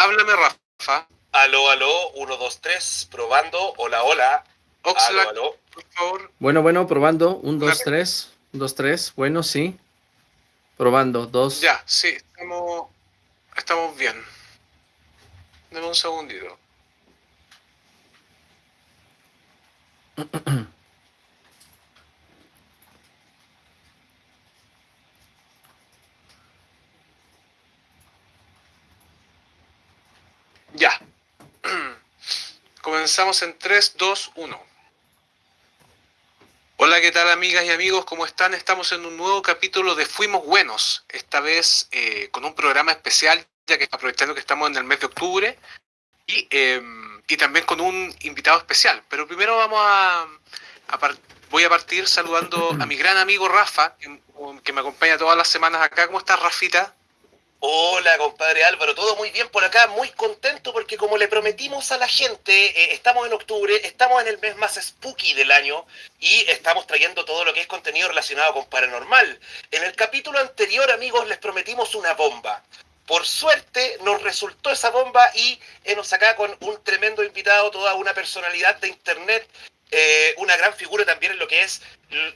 Háblame, Rafa. Aló, aló, 1, 2, 3, probando. Hola, hola. Oxlack, Aló, aló. por favor. Bueno, bueno, probando. Un, dos, Claro. tres. Un, dos, tres. Bueno, sí. Probando. Dos. Ya, sí, estamos, estamos bien. Dame un segundito. Ya. Comenzamos en 3, 2, 1. Hola, ¿qué tal amigas y amigos? ¿Cómo están? Estamos en un nuevo capítulo de Fuimos Buenos, esta vez eh, con un programa especial, ya que aprovechando que estamos en el mes de octubre, y, eh, y también con un invitado especial. Pero primero vamos a, voy a partir saludando a mi gran amigo Rafa, que, que me acompaña todas las semanas acá. ¿Cómo estás, Rafita? Hola, compadre Álvaro, todo muy bien por acá, muy contento porque como le prometimos a la gente, eh, estamos en octubre, estamos en el mes más spooky del año y estamos trayendo todo lo que es contenido relacionado con paranormal. En el capítulo anterior, amigos, les prometimos una bomba. Por suerte nos resultó esa bomba y nos acá con un tremendo invitado, toda una personalidad de internet, eh, una gran figura también en lo que es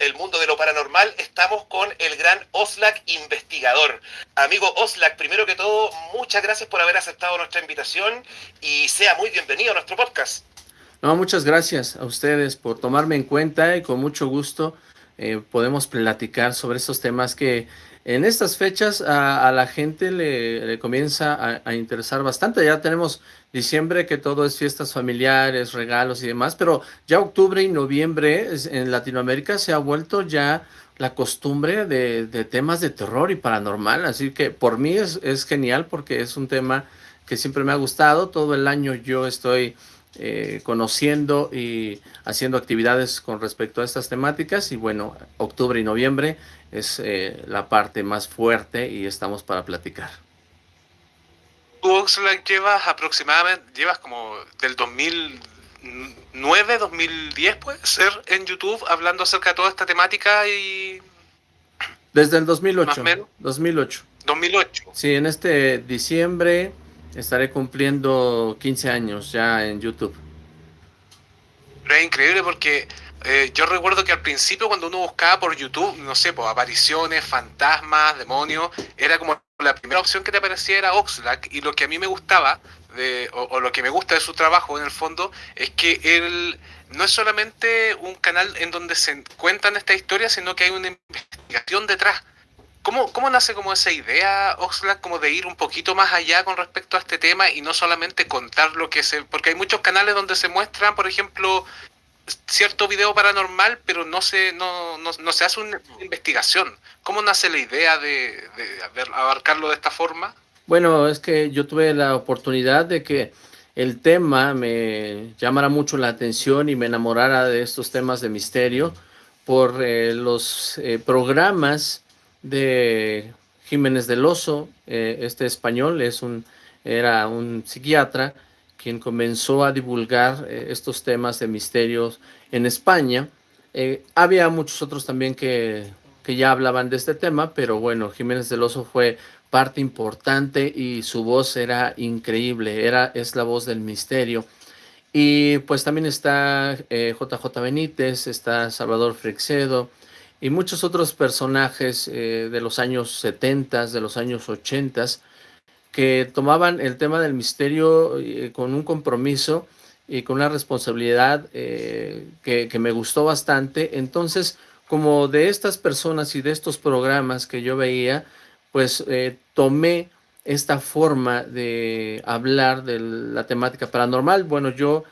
el mundo de lo paranormal. Estamos con el gran Oslak investigador. Amigo Oslak, primero que todo, muchas gracias por haber aceptado nuestra invitación y sea muy bienvenido a nuestro podcast. No, muchas gracias a ustedes por tomarme en cuenta y con mucho gusto eh, podemos platicar sobre estos temas que en estas fechas a, la gente le, le comienza a, a interesar bastante. Ya tenemos diciembre que todo es fiestas familiares, regalos y demás, pero ya octubre y noviembre en Latinoamérica se ha vuelto ya la costumbre de, de temas de terror y paranormal, así que por mí es, es genial porque es un tema que siempre me ha gustado, todo el año yo estoy eh, conociendo y haciendo actividades con respecto a estas temáticas y bueno, octubre y noviembre es eh, la parte más fuerte y estamos para platicar. Tú, Oxlack, llevas aproximadamente, llevas como del 2009, 2010 puede ser, en YouTube, hablando acerca de toda esta temática y Desde el Más 2008, o menos. 2008. 2008. Sí, en este diciembre estaré cumpliendo 15 años ya en YouTube. Pero es increíble porque eh, yo recuerdo que al principio cuando uno buscaba por YouTube, no sé, pues apariciones, fantasmas, demonios, era como la primera opción que te aparecía era Oxlack y lo que a mí me gustaba, o, lo que me gusta de su trabajo en el fondo, es que él no es solamente un canal en donde se cuentan estas historias, sino que hay una investigación detrás. ¿Cómo, ¿Cómo nace como esa idea, Oxlack, como de ir un poquito más allá con respecto a este tema y no solamente contar lo que se... Porque hay muchos canales donde se muestran, por ejemplo, cierto video paranormal, pero no se, no, no, no se hace una investigación. ¿Cómo nace la idea de, abarcarlo de esta forma? Bueno, es que yo tuve la oportunidad de que el tema me llamara mucho la atención y me enamorara de estos temas de misterio por eh, los eh, programas de Jiménez del Oso, eh, este español es un, era un psiquiatra quien comenzó a divulgar eh, estos temas de misterios en España. Eh, había muchos otros también que, que ya hablaban de este tema, pero bueno, Jiménez del Oso fue parte importante y su voz era increíble, era, es la voz del misterio. Y pues también está eh, JJ Benítez, está Salvador Freixedo y muchos otros personajes eh, de los años 70, de los años 80, que tomaban el tema del misterio eh, con un compromiso y con una responsabilidad eh, que, me gustó bastante. Entonces, como de estas personas y de estos programas que yo veía, pues eh, tomé esta forma de hablar de la temática paranormal. Bueno, yo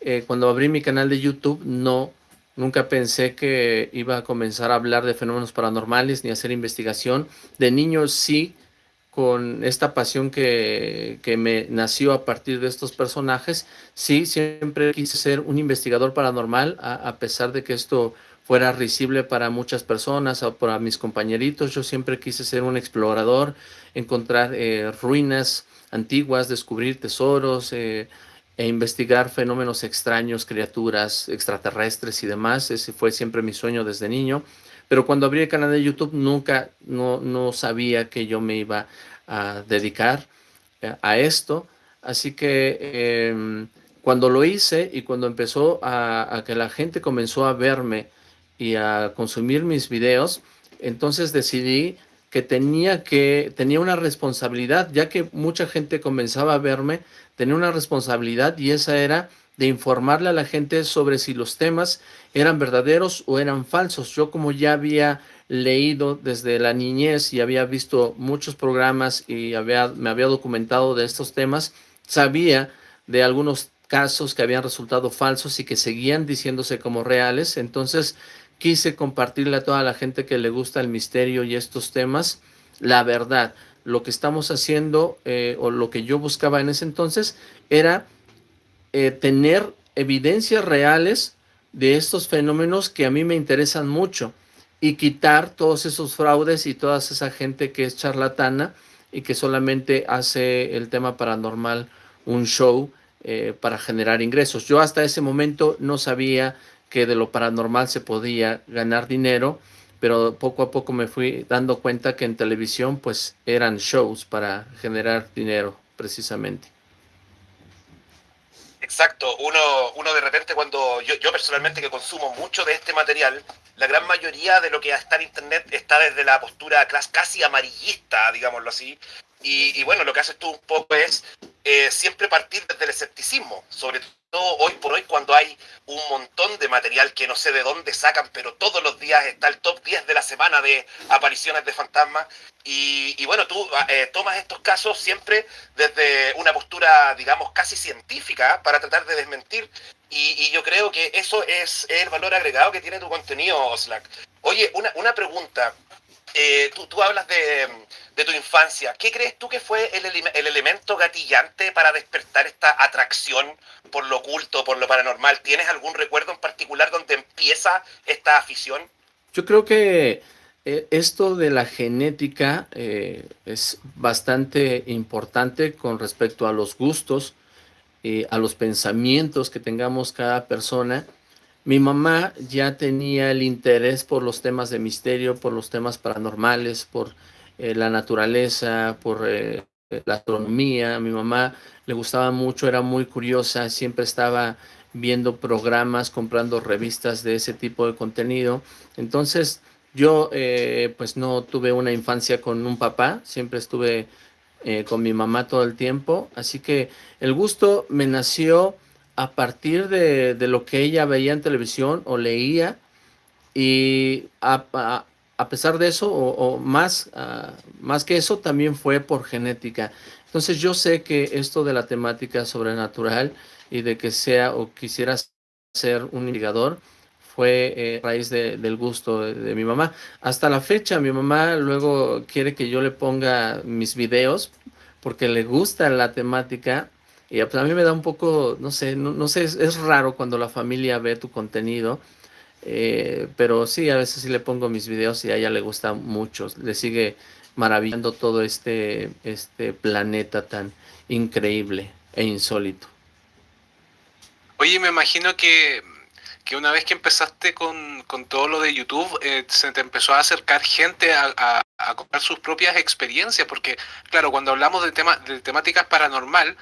eh, cuando abrí mi canal de YouTube no, nunca pensé que iba a comenzar a hablar de fenómenos paranormales ni hacer investigación. De niño sí, con esta pasión que, que me nació a partir de estos personajes, sí, siempre quise ser un investigador paranormal, a, pesar de que esto fuera risible para muchas personas o para mis compañeritos. Yo siempre quise ser un explorador, encontrar eh, ruinas antiguas, descubrir tesoros eh, e investigar fenómenos extraños, criaturas extraterrestres y demás. Ese fue siempre mi sueño desde niño. Pero cuando abrí el canal de YouTube nunca, no, no sabía que yo me iba a dedicar a esto. Así que em, cuando lo hice y cuando empezó a, que la gente comenzó a verme y a consumir mis videos, entonces decidí que tenía que tenía una responsabilidad, ya que mucha gente comenzaba a verme, tenía una responsabilidad y esa era de informarle a la gente sobre si los temas eran verdaderos o eran falsos. Yo como ya había leído desde la niñez y había visto muchos programas y había, me había documentado de estos temas, sabía de algunos casos que habían resultado falsos y que seguían diciéndose como reales. Entonces quise compartirle a toda la gente que le gusta el misterio y estos temas la verdad. Lo que estamos haciendo eh, o lo que yo buscaba en ese entonces era eh, tener evidencias reales de estos fenómenos que a mí me interesan mucho y quitar todos esos fraudes y toda esa gente que es charlatana y que solamente hace el tema paranormal un show eh, para generar ingresos. Yo hasta ese momento no sabía que de lo paranormal se podía ganar dinero, pero poco a poco me fui dando cuenta que en televisión pues eran shows para generar dinero precisamente. Exacto, uno, uno de repente cuando yo, yo personalmente que consumo mucho de este material, la gran mayoría de lo que está en internet está desde la postura casi amarillista, digámoslo así, y, bueno, lo que haces tú un poco es eh, siempre partir desde el escepticismo, sobre hoy por hoy cuando hay un montón de material que no sé de dónde sacan, pero todos los días está el top 10 de la semana de apariciones de fantasmas. Y, bueno, tú eh, tomas estos casos siempre desde una postura, digamos, casi científica para tratar de desmentir. Y, yo creo que eso es el valor agregado que tiene tu contenido, Slack. Oye, una, una pregunta. Eh, tú, hablas de, tu infancia. ¿Qué crees tú que fue el, el, elemento gatillante para despertar esta atracción por lo oculto, por lo paranormal? ¿Tienes algún recuerdo en particular donde empieza esta afición? Yo creo que eh, esto de la genética eh, es bastante importante con respecto a los gustos, y a los pensamientos que tengamos cada persona mi mamá ya tenía el interés por los temas de misterio, por los temas paranormales, por eh, la naturaleza, por eh, la astronomía. A mi mamá le gustaba mucho, era muy curiosa, siempre estaba viendo programas, comprando revistas de ese tipo de contenido. Entonces, yo eh, pues no tuve una infancia con un papá, siempre estuve con mi mamá todo el tiempo, así que el gusto me nació a partir de, lo que ella veía en televisión o leía y a, pesar de eso o, más, ah, más que eso también fue por genética. Entonces yo sé que esto de la temática sobrenatural y de que sea o quisiera ser un indicador fue eh, raíz del gusto de, de, mi mamá. Hasta la fecha mi mamá luego quiere que yo le ponga mis videos porque le gusta la temática y pues a mí me da un poco, no sé, no, sé, es, raro cuando la familia ve tu contenido, eh, pero sí, a veces sí le pongo mis videos y a ella le gusta mucho, le sigue maravillando todo este, este planeta tan increíble e insólito. Oye, me imagino que, una vez que empezaste con, todo lo de YouTube, eh, se te empezó a acercar gente a, a, contar sus propias experiencias, porque claro, cuando hablamos de, tema, de temáticas paranormal,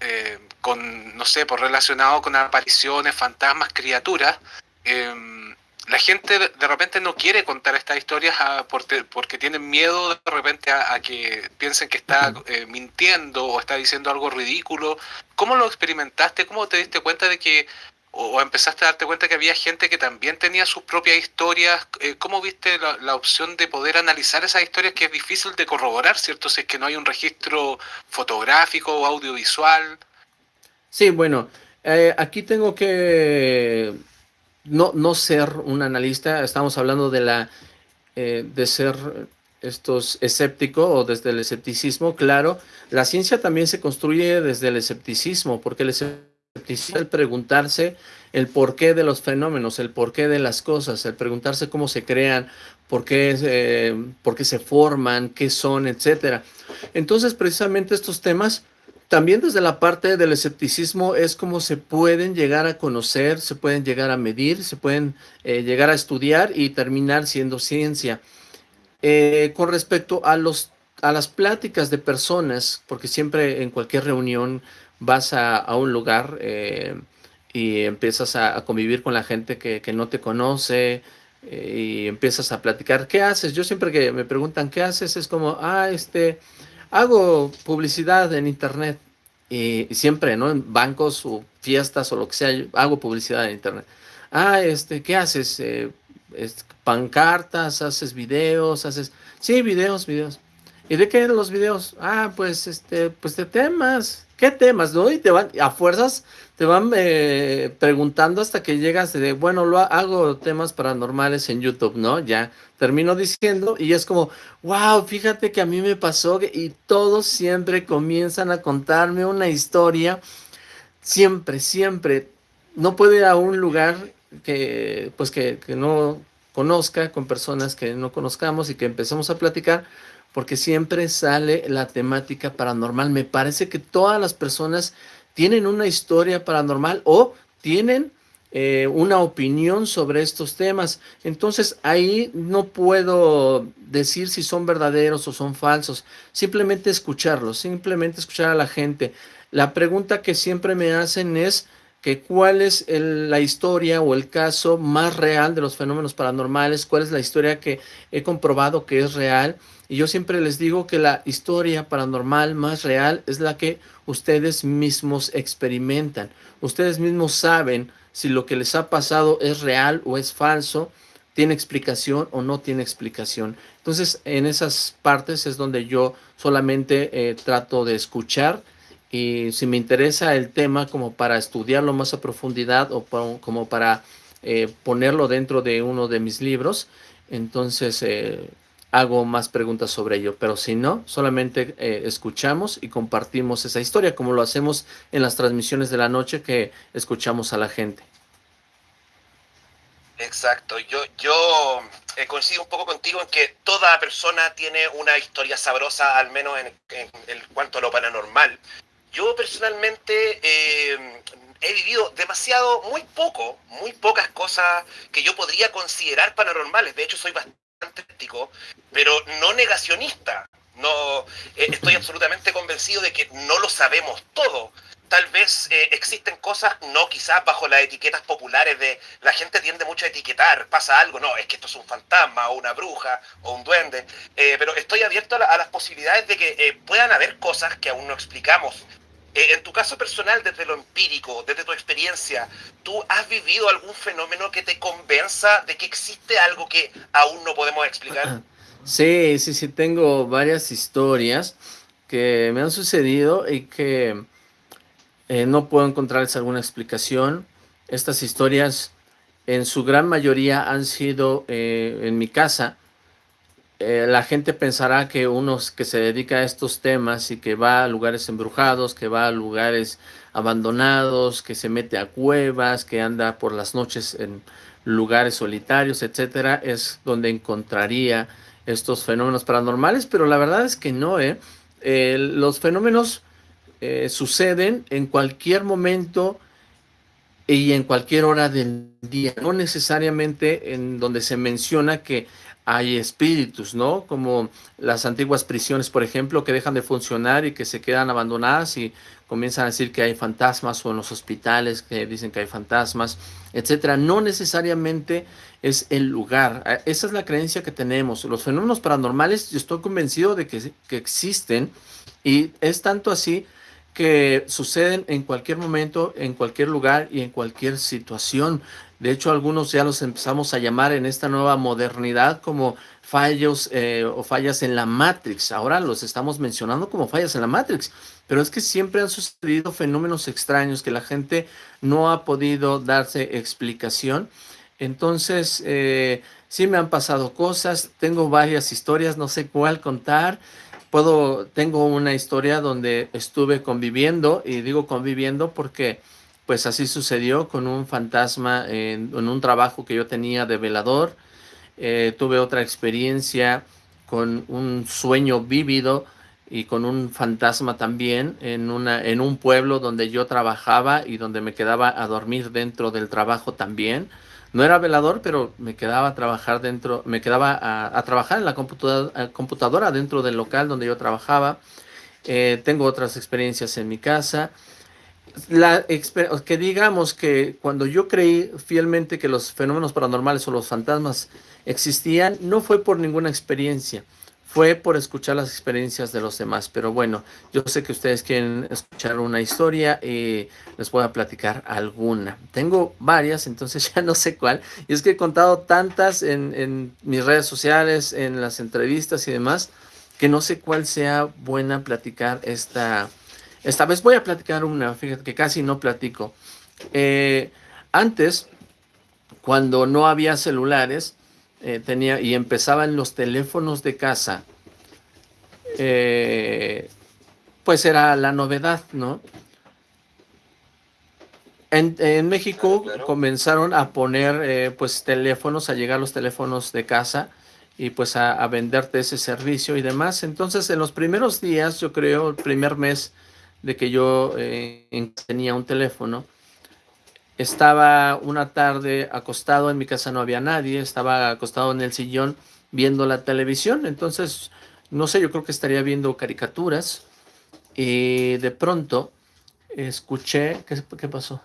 eh, con, no sé, por relacionado con apariciones, fantasmas, criaturas, em, la gente de repente no quiere contar estas historias porque, tienen miedo de repente a, que piensen que está eh, mintiendo o está diciendo algo ridículo. ¿Cómo lo experimentaste? ¿Cómo te diste cuenta de que o, empezaste a darte cuenta que había gente que también tenía sus propias historias. Eh, ¿Cómo viste la, opción de poder analizar esas historias que es difícil de corroborar, ¿cierto? Si es que no hay un registro fotográfico o audiovisual. Sí, bueno, eh, aquí tengo que no, no ser un analista, estamos hablando de la eh, de ser estos escéptico o desde el escepticismo, claro, la ciencia también se construye desde el escepticismo, porque el escepticismo el preguntarse el porqué de los fenómenos, el porqué de las cosas, el preguntarse cómo se crean, por qué, eh, por qué se forman, qué son, etcétera. Entonces, precisamente estos temas, también desde la parte del escepticismo, es como se pueden llegar a conocer, se pueden llegar a medir, se pueden eh, llegar a estudiar y terminar siendo ciencia. Eh, con respecto a los a las pláticas de personas, porque siempre en cualquier reunión vas a, un lugar eh, y empiezas a, convivir con la gente que, no te conoce eh, y empiezas a platicar. ¿Qué haces? Yo siempre que me preguntan qué haces es como, ah, este, hago publicidad en internet. Y, siempre, ¿no? En bancos o fiestas o lo que sea, hago publicidad en internet. Ah, este, ¿qué haces? Eh, pancartas, haces videos, haces... Sí, videos, videos. ¿Y de qué los videos? Ah, pues, este, pues de temas. ¿Qué temas, no? Y te van, a fuerzas, te van eh, preguntando hasta que llegas de, bueno, lo hago temas paranormales en YouTube, ¿no? Ya termino diciendo y es como, wow, fíjate que a mí me pasó y todos siempre comienzan a contarme una historia, siempre, siempre. No puede ir a un lugar que, pues que, que no conozca, con personas que no conozcamos y que empecemos a platicar, porque siempre sale la temática paranormal. Me parece que todas las personas tienen una historia paranormal o tienen eh, una opinión sobre estos temas. Entonces ahí no puedo decir si son verdaderos o son falsos. Simplemente escucharlos, simplemente escuchar a la gente. La pregunta que siempre me hacen es que cuál es la historia o el caso más real de los fenómenos paranormales, cuál es la historia que he comprobado que es real. Y yo siempre les digo que la historia paranormal más real es la que ustedes mismos experimentan. Ustedes mismos saben si lo que les ha pasado es real o es falso, tiene explicación o no tiene explicación. Entonces, en esas partes es donde yo solamente eh, trato de escuchar y si me interesa el tema como para estudiarlo más a profundidad o como para eh, ponerlo dentro de uno de mis libros, entonces eh, hago más preguntas sobre ello. Pero si no, solamente eh, escuchamos y compartimos esa historia, como lo hacemos en las transmisiones de la noche que escuchamos a la gente. Exacto, yo, yo coincido un poco contigo en que toda persona tiene una historia sabrosa, al menos en, en cuanto a lo paranormal. Yo personalmente eh, he vivido demasiado, muy poco, muy pocas cosas que yo podría considerar paranormales. De hecho, soy bastante escéptico, pero no negacionista. No, eh, estoy absolutamente convencido de que no lo sabemos todo. Tal vez eh, existen cosas, no quizás bajo las etiquetas populares de la gente tiende mucho a etiquetar, pasa algo, no, es que esto es un fantasma o una bruja o un duende, pero estoy abierto a, a, las posibilidades de que puedan haber cosas que aún no explicamos, eh, en tu caso personal, desde lo empírico, desde tu experiencia, ¿tú has vivido algún fenómeno que te convenza de que existe algo que aún no podemos explicar? Sí, sí, sí, tengo varias historias que me han sucedido y que eh, no puedo encontrarles alguna explicación. Estas historias en su gran mayoría han sido eh, en mi casa, eh, la gente pensará que uno que se dedica a estos temas y que va a lugares embrujados, que va a lugares abandonados, que se mete a cuevas, que anda por las noches en lugares solitarios, etcétera, es donde encontraría estos fenómenos paranormales, pero la verdad es que no, ¿eh? los fenómenos eh, suceden en cualquier momento y en cualquier hora del día, no necesariamente en donde se menciona que hay espíritus, ¿no? Como las antiguas prisiones, por ejemplo, que dejan de funcionar y que se quedan abandonadas y comienzan a decir que hay fantasmas o en los hospitales que dicen que hay fantasmas, etcétera. No necesariamente es el lugar. Ah, esa es la creencia que tenemos. Los fenómenos paranormales, yo estoy convencido de que, que existen y es tanto así que suceden en cualquier momento, en cualquier lugar y en cualquier situación. De hecho, algunos ya los empezamos a llamar en esta nueva modernidad como fallos eh, o fallas en la Matrix. Ahora los estamos mencionando como fallas en la Matrix, pero es que siempre han sucedido fenómenos extraños que la gente no ha podido darse explicación. Entonces, eh, sí me han pasado cosas, tengo varias historias, no sé cuál contar. Puedo, tengo una historia donde estuve conviviendo, y digo conviviendo porque pues así sucedió con un fantasma en, un trabajo que yo tenía de velador. Eh, tuve otra experiencia con un sueño vívido y con un fantasma también en, una, en un pueblo donde yo trabajaba y donde me quedaba a dormir dentro del trabajo también. No era velador, pero me quedaba a trabajar dentro, me quedaba a, trabajar en la computadora, computadora, dentro del local donde yo trabajaba. Eh, tengo otras experiencias en mi casa. La que digamos que cuando yo creí fielmente que los fenómenos paranormales o los fantasmas existían, no fue por ninguna experiencia fue por escuchar las experiencias de los demás. Pero bueno, yo sé que ustedes quieren escuchar una historia y les voy a platicar alguna. Tengo varias, entonces ya no sé cuál. Y es que he contado tantas en, mis redes sociales, en las entrevistas y demás, que no sé cuál sea buena platicar esta... Esta vez voy a platicar una, fíjate que casi no platico. Eh, antes, cuando no había celulares, eh, tenía y empezaban los teléfonos de casa, eh, pues era la novedad, ¿no? En, México comenzaron a poner eh, pues teléfonos, a llegar los teléfonos de casa y pues a, venderte ese servicio y demás. Entonces en los primeros días, yo creo, el primer mes de que yo tenía un teléfono, estaba una tarde acostado, en mi casa no había nadie, estaba acostado en el sillón viendo la televisión, entonces, no sé, yo creo que estaría viendo caricaturas y de pronto escuché, ¿qué, pasó?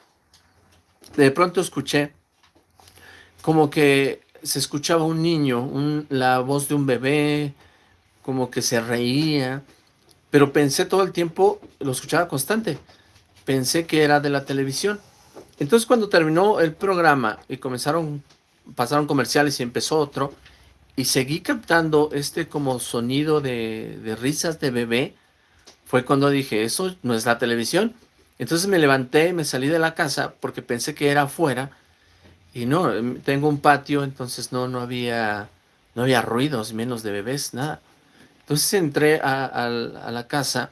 De pronto escuché como que se escuchaba un niño, la voz de un bebé, como que se reía, pero pensé todo el tiempo, lo escuchaba constante, pensé que era de la televisión. Entonces cuando terminó el programa y comenzaron, pasaron comerciales y empezó otro, y seguí captando este como sonido de, risas de bebé, fue cuando dije, eso no es la televisión. Entonces me levanté, me salí de la casa porque pensé que era afuera, y no, em, tengo un patio, entonces no, no había, no había ruidos, menos de bebés, nada. Entonces entré a la casa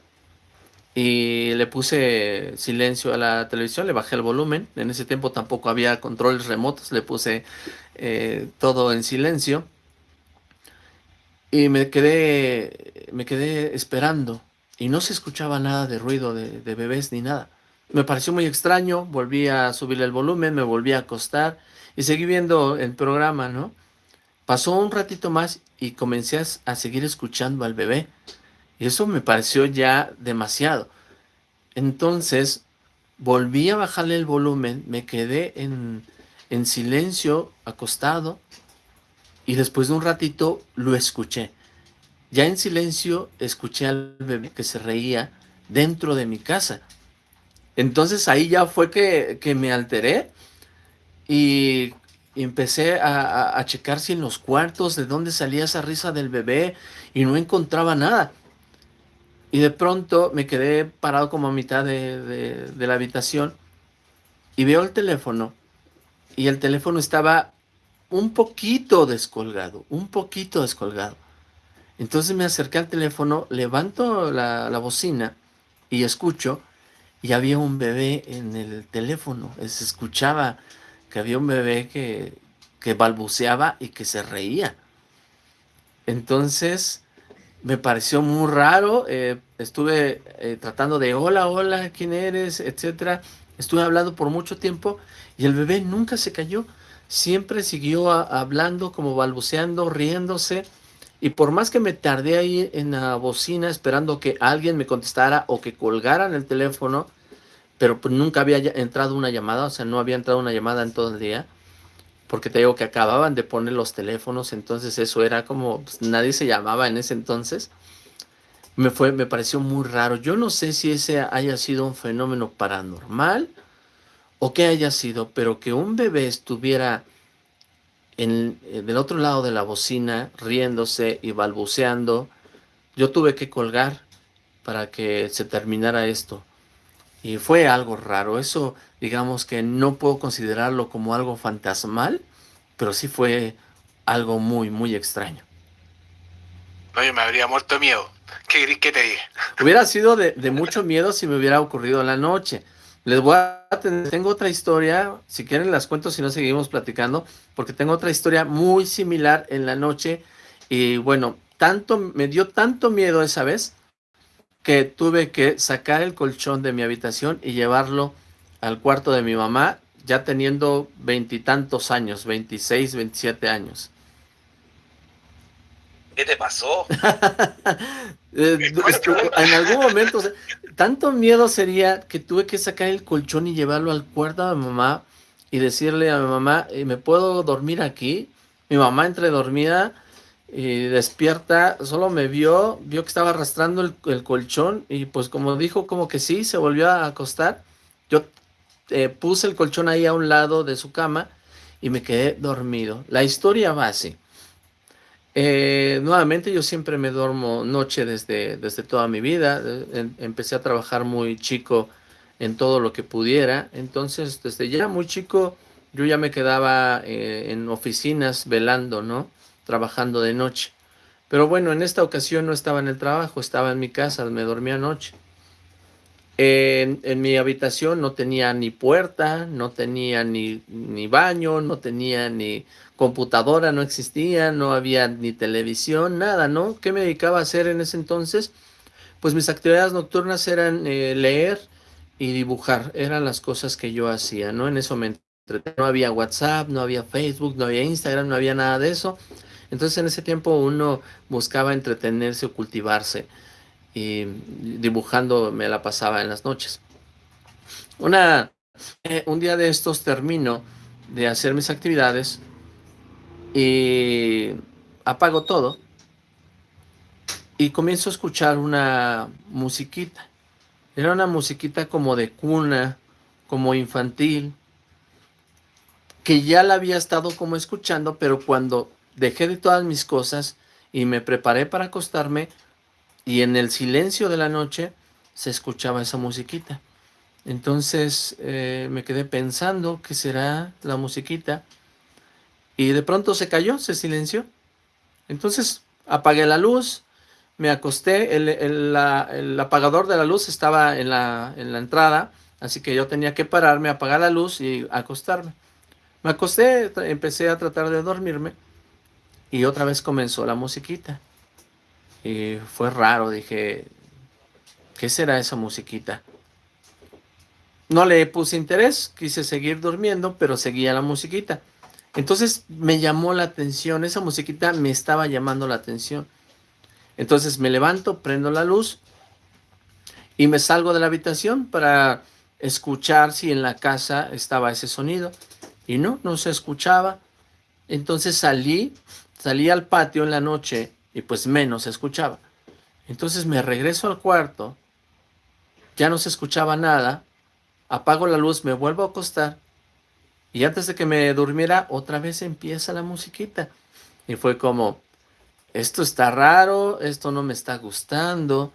y le puse silencio a la televisión, le bajé el volumen, en ese tiempo tampoco había controles remotos, le puse eh, todo en silencio y me quedé, me quedé esperando y no se escuchaba nada de ruido de, de bebés ni nada. Me pareció muy extraño, volví a subir el volumen, me volví a acostar y seguí viendo el programa, ¿no? Pasó un ratito más y comencé a seguir escuchando al bebé. Y eso me pareció ya demasiado. Entonces, volví a bajarle el volumen, me quedé en, en silencio, acostado, y después de un ratito lo escuché. Ya en silencio escuché al bebé que se reía dentro de mi casa. Entonces ahí ya fue que, me alteré y empecé a, a, checar si en los cuartos de dónde salía esa risa del bebé y no encontraba nada. Y de pronto me quedé parado como a mitad de, la habitación y veo el teléfono y el teléfono estaba un poquito descolgado, un poquito descolgado. Entonces me acerqué al teléfono, levanto la, la, bocina y escucho y había un bebé en el teléfono. Se escuchaba que había un bebé que, que balbuceaba y que se reía. Entonces me pareció muy raro, eh, estuve eh, tratando de hola, hola, ¿quién eres? etcétera. Estuve hablando por mucho tiempo y el bebé nunca se cayó, siempre siguió hablando, como balbuceando, riéndose. Y por más que me tardé ahí en la bocina esperando que alguien me contestara o que colgaran el teléfono, pero pues nunca había entrado una llamada, o sea, no había entrado una llamada en todo el día porque te digo que acababan de poner los teléfonos, entonces eso era como, pues, nadie se llamaba en ese entonces. Me, fue, me pareció muy raro. Yo no sé si ese haya sido un fenómeno paranormal o qué haya sido, pero que un bebé estuviera en, eh, del otro lado de la bocina riéndose y balbuceando, yo tuve que colgar para que se terminara esto. Y fue algo raro. Eso, digamos que no puedo considerarlo como algo fantasmal, pero sí fue algo muy, muy extraño. No, yo me habría muerto de miedo. ¿Qué que te dije? Hubiera sido de, mucho miedo si me hubiera ocurrido en la noche. Les voy a tener, tengo otra historia, si quieren las cuento, si no seguimos platicando, porque tengo otra historia muy similar en la noche. Y bueno, tanto, me dio tanto miedo esa vez que tuve que sacar el colchón de mi habitación y llevarlo al cuarto de mi mamá. ya teniendo veintitantos años, 26, 27 años. ¿Qué te pasó? Eh, en algún momento, tanto miedo sería que tuve que sacar el colchón y llevarlo al cuarto de mi mamá y decirle a mi mamá, eh, ¿me puedo dormir aquí? Mi mamá entre dormida y despierta, solo me vio, vio que estaba arrastrando el, colchón y pues como dijo como que sí, se volvió a acostar. Yo eh, puse el colchón ahí a un lado de su cama y me quedé dormido. La historia va así. Eh, nuevamente yo siempre me duermo noche desde, desde toda mi vida. Eh, empecé a trabajar muy chico en todo lo que pudiera. Entonces, desde ya muy chico, yo ya me quedaba eh, en oficinas velando, ¿no? Trabajando de noche. Pero bueno, en esta ocasión no estaba en el trabajo, estaba en mi casa, me dormía anoche. En, en, mi habitación no tenía ni puerta, no tenía ni, ni baño, no tenía ni computadora no existía, no había ni televisión, nada, ¿no? ¿Qué me dedicaba a hacer en ese entonces? Pues mis actividades nocturnas eran eh, leer y dibujar, eran las cosas que yo hacía, ¿no? En ese momento no había WhatsApp, no había Facebook, no había Instagram, no había nada de eso. Entonces en ese tiempo uno buscaba entretenerse o cultivarse y dibujando me la pasaba en las noches. Una, eh, un día de estos termino de hacer mis actividades y apago todo y comienzo a escuchar una musiquita. Era una musiquita como de cuna, como infantil, que ya la había estado como escuchando, pero cuando dejé de todas mis cosas y me preparé para acostarme, y en el silencio de la noche se escuchaba esa musiquita. Entonces eh, me quedé pensando qué será la musiquita y de pronto se cayó, se silenció. Entonces apagué la luz, me acosté, el, apagador de la luz estaba en la, en la entrada, así que yo tenía que pararme, apagar la luz y acostarme. Me acosté, empecé a tratar de dormirme y otra vez comenzó la musiquita. Y fue raro, dije, ¿qué será esa musiquita? No le puse interés, quise seguir durmiendo, pero seguía la musiquita. Entonces me llamó la atención, esa musiquita me estaba llamando la atención. Entonces me levanto, prendo la luz y me salgo de la habitación para escuchar si en la casa estaba ese sonido. Y no, no se escuchaba. Entonces salí, salí al patio en la noche y pues menos se escuchaba. Entonces me regreso al cuarto, ya no se escuchaba nada, apago la luz, me vuelvo a acostar y antes de que me durmiera, otra vez empieza la musiquita. Y fue como, esto está raro, esto no me está gustando.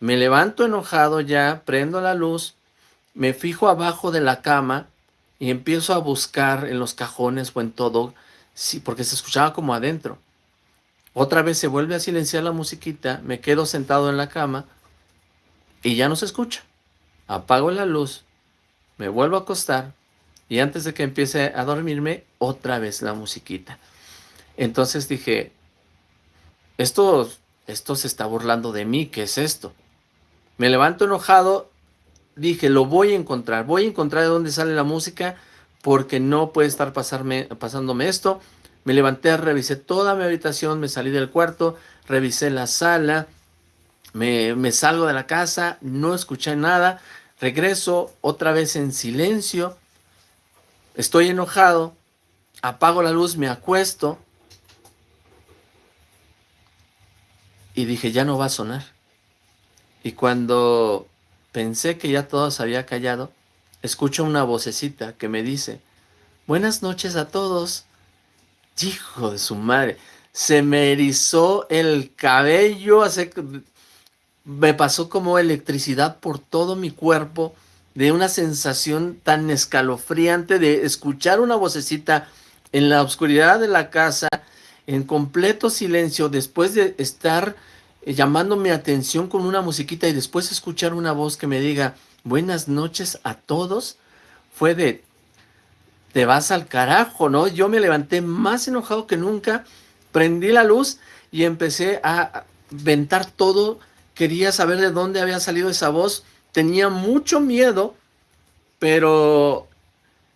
Me levanto enojado ya, prendo la luz, me fijo abajo de la cama y empiezo a buscar en los cajones o en todo, sí, porque se escuchaba como adentro. Otra vez se vuelve a silenciar la musiquita, me quedo sentado en la cama y ya no se escucha. Apago la luz, me vuelvo a acostar, y antes de que empiece a dormirme, otra vez la musiquita. Entonces dije, esto, esto se está burlando de mí, ¿qué es esto? Me levanto enojado, dije, lo voy a encontrar, voy a encontrar de dónde sale la música, porque no puede estar pasándome esto. Me levanté, revisé toda mi habitación, me salí del cuarto, revisé la sala, me, me salgo de la casa, no escuché nada, regreso otra vez en silencio, Estoy enojado, apago la luz, me acuesto y dije, ya no va a sonar. Y cuando pensé que ya todo se había callado, escucho una vocecita que me dice, buenas noches a todos. Hijo de su madre, se me erizó el cabello, hace, me pasó como electricidad por todo mi cuerpo de una sensación tan escalofriante de escuchar una vocecita en la oscuridad de la casa, en completo silencio, después de estar eh, llamando mi atención con una musiquita y después escuchar una voz que me diga buenas noches a todos, fue de te vas al carajo, ¿no? Yo me levanté más enojado que nunca, prendí la luz y empecé a ventar todo, quería saber de dónde había salido esa voz, tenía mucho miedo, pero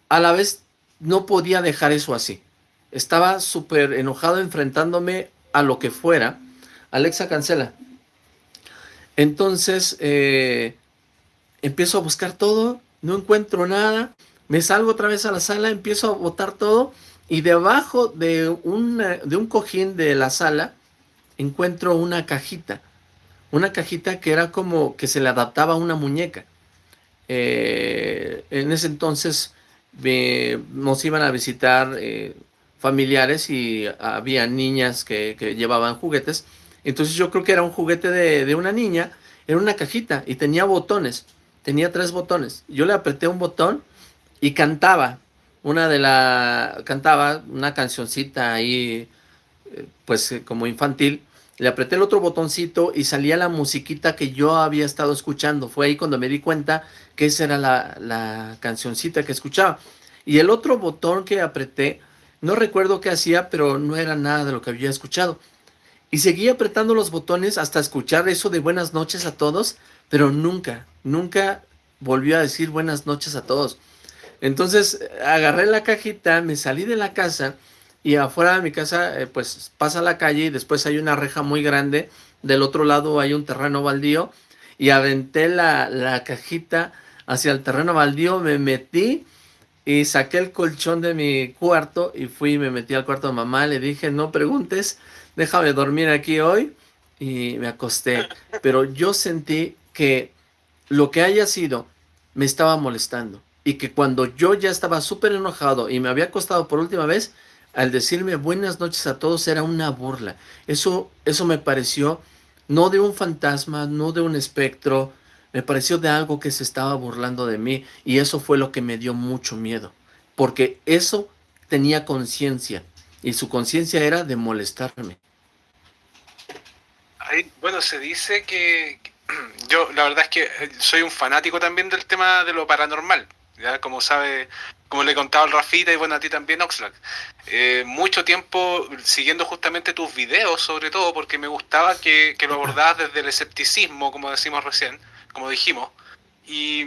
a la vez no podía dejar eso así. Estaba súper enojado enfrentándome a lo que fuera. Alexa, cancela. Entonces, eh, empiezo a buscar todo, no encuentro nada, me salgo otra vez a la sala, empiezo a botar todo y debajo de, de un cojín de la sala encuentro una cajita, una cajita que era como que se le adaptaba a una muñeca. Eh, en ese entonces nos iban a visitar eh, familiares y había niñas que, llevaban juguetes. Entonces yo creo que era un juguete de, de, una niña, era una cajita y tenía botones, tenía tres botones. Yo le apreté un botón y cantaba, una de la, cantaba una cancioncita ahí, eh, pues como infantil, le apreté el otro botoncito y salía la musiquita que yo había estado escuchando. Fue ahí cuando me di cuenta que esa era la, la cancioncita que escuchaba. Y el otro botón que apreté, no recuerdo qué hacía, pero no era nada de lo que había escuchado. Y seguí apretando los botones hasta escuchar eso de buenas noches a todos, pero nunca, nunca volvió a decir buenas noches a todos. Entonces agarré la cajita, me salí de la casa y afuera de mi casa, eh, pues pasa la calle y después hay una reja muy grande. Del otro lado hay un terreno baldío y aventé la, la cajita hacia el terreno baldío, me metí y saqué el colchón de mi cuarto y fui y me metí al cuarto de mamá. Le dije, no preguntes, déjame dormir aquí hoy y me acosté. Pero yo sentí que lo que haya sido me estaba molestando y que cuando yo ya estaba súper enojado y me había acostado por última vez, al decirme buenas noches a todos era una burla. Eso, eso me pareció no de un fantasma, no de un espectro, me pareció de algo que se estaba burlando de mí y eso fue lo que me dio mucho miedo, porque eso tenía conciencia y su conciencia era de molestarme. bueno, se dice que yo la verdad es que soy un fanático también del tema de lo paranormal, ya como sabe como le he contado al Rafita y bueno, a ti también, Oxlack, eh, mucho tiempo siguiendo justamente tus videos, sobre todo porque me gustaba que, lo abordabas desde el escepticismo, como decimos recién, como dijimos, y,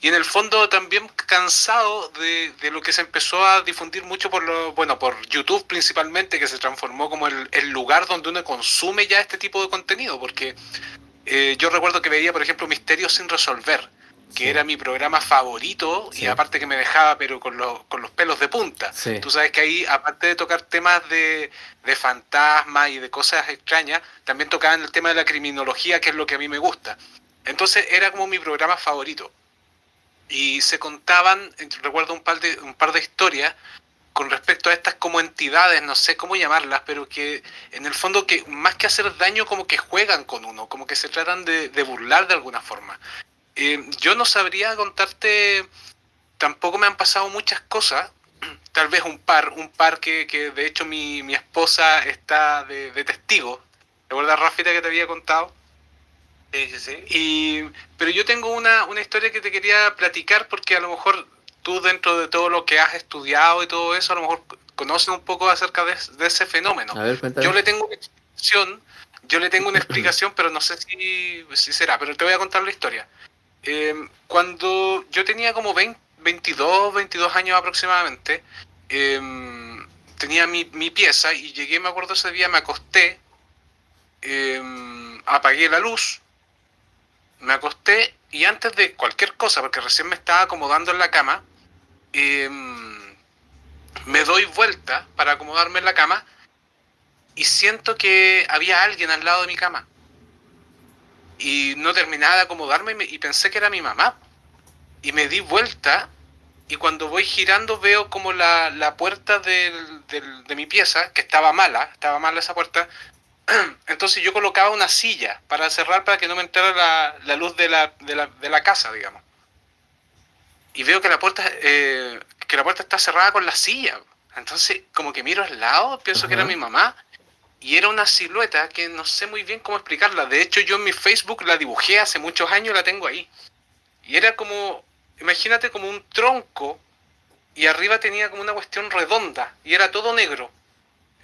y en el fondo también cansado de, de, lo que se empezó a difundir mucho por lo, bueno, por YouTube principalmente, que se transformó como el, el lugar donde uno consume ya este tipo de contenido, porque eh, yo recuerdo que veía, por ejemplo, Misterios sin resolver, que era mi programa favorito y aparte que me dejaba pero con, con los pelos de punta. Tú sabes que ahí, aparte de tocar temas de, de fantasmas y de cosas extrañas, también tocaban el tema de la criminología, que es lo que a mí me gusta. Entonces era como mi programa favorito. Y se contaban, recuerdo un par de, un par de historias con respecto a estas como entidades, no sé cómo llamarlas, pero que en el fondo que más que hacer daño como que juegan con uno, como que se tratan de, de burlar de alguna forma. Eh, yo no sabría contarte, tampoco me han pasado muchas cosas, tal vez un par, un par que, que de hecho mi, mi esposa está de, de testigo. ¿Recuerdas, Rafita, que te había contado? Sí, sí, sí. Y, pero yo tengo una, una historia que te quería platicar porque a lo mejor tú dentro de todo lo que has estudiado y todo eso, a lo mejor conoces un poco acerca de, de ese fenómeno. yo le tengo una explicación, yo le tengo una explicación, pero no sé si, si será, pero te voy a contar la historia. Eh, cuando yo tenía como 20, 22, 22 años aproximadamente, em, tenía mi, pieza y llegué, me acuerdo ese día, me acosté, em, apagué la luz, me acosté y antes de cualquier cosa, porque recién me estaba acomodando en la cama, em, me doy vuelta para acomodarme en la cama y siento que había alguien al lado de mi cama y no terminaba de acomodarme y pensé que era mi mamá. Y me di vuelta y cuando voy girando veo como la, la puerta de mi pieza, que estaba mala, estaba mala esa puerta, entonces yo colocaba una silla para cerrar para que no me entrara la, la luz de la, de, la, de la, casa, digamos. Y veo que la puerta eh, que la puerta está cerrada con la silla. Entonces, como que miro al lado, pienso que era mi mamá y era una silueta que no sé muy bien cómo explicarla. De hecho, yo en mi Facebook la dibujé hace muchos años, la tengo ahí. Y era como, imagínate como un tronco y arriba tenía como una cuestión redonda y era todo negro.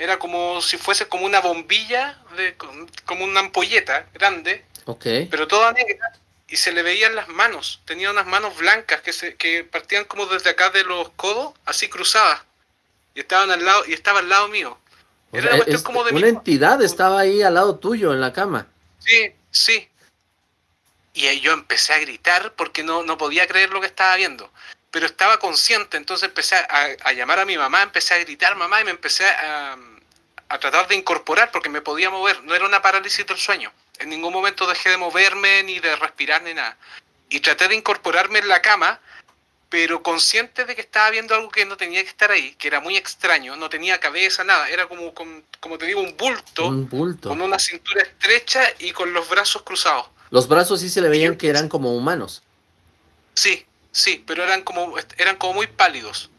Era como si fuese como una bombilla, de, como una ampolleta grande, okay. pero toda negra. Y se le veían las manos. Tenía unas manos blancas que, se, que partían como desde acá de los codos, así cruzadas. Y estaban al lado, y estaba al lado mío. Era una, como de una entidad estaba ahí al lado tuyo en la cama. Sí, sí. Y yo empecé a gritar porque no, no podía creer lo que estaba viendo. Pero estaba consciente, entonces empecé a, llamar a mi mamá, empecé a gritar mamá y me empecé a, a tratar de incorporar porque me podía mover. No era una parálisis del sueño. En ningún momento dejé de moverme, ni de respirar, ni nada. Y traté de incorporarme en la cama, pero consciente de que estaba viendo algo que no tenía que estar ahí, que era muy extraño, no tenía cabeza, nada, era como, como te digo, un bulto, un bulto, con una cintura estrecha y con los brazos cruzados. Los brazos sí se le veían que eran como humanos. Sí, sí, pero eran como, eran como muy pálidos,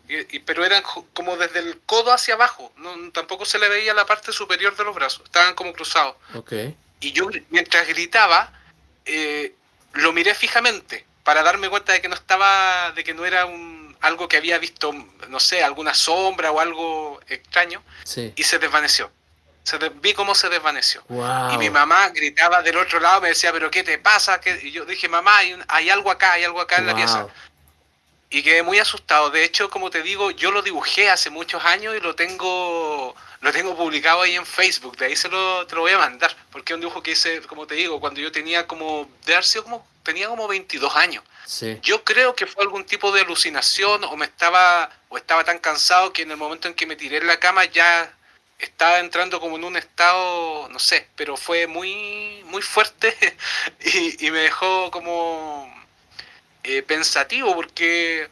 pero eran como desde el codo hacia abajo, no, tampoco se le veía la parte superior de los brazos, estaban como cruzados. Okay. Y yo, mientras gritaba, eh, lo miré fijamente para darme cuenta de que no estaba, de que no era un, algo que había visto, no sé, alguna sombra o algo extraño, y se desvaneció. Se vi cómo se desvaneció. Y mi mamá gritaba del otro lado, me decía, pero ¿qué te pasa? Y yo dije, mamá, hay, algo acá, hay algo acá en la pieza. Y quedé muy asustado. De hecho, como te digo, yo lo dibujé hace muchos años y lo tengo lo tengo publicado ahí en Facebook, de ahí se lo, te lo voy a mandar, porque es un dibujo que hice, como te digo, cuando yo tenía como, de haber sido como, tenía como 22 años. Yo creo que fue algún tipo de alucinación o me estaba, o estaba tan cansado que en el momento en que me tiré en la cama ya estaba entrando como en un estado, no sé, pero fue muy, muy fuerte y, me dejó como eh, pensativo porque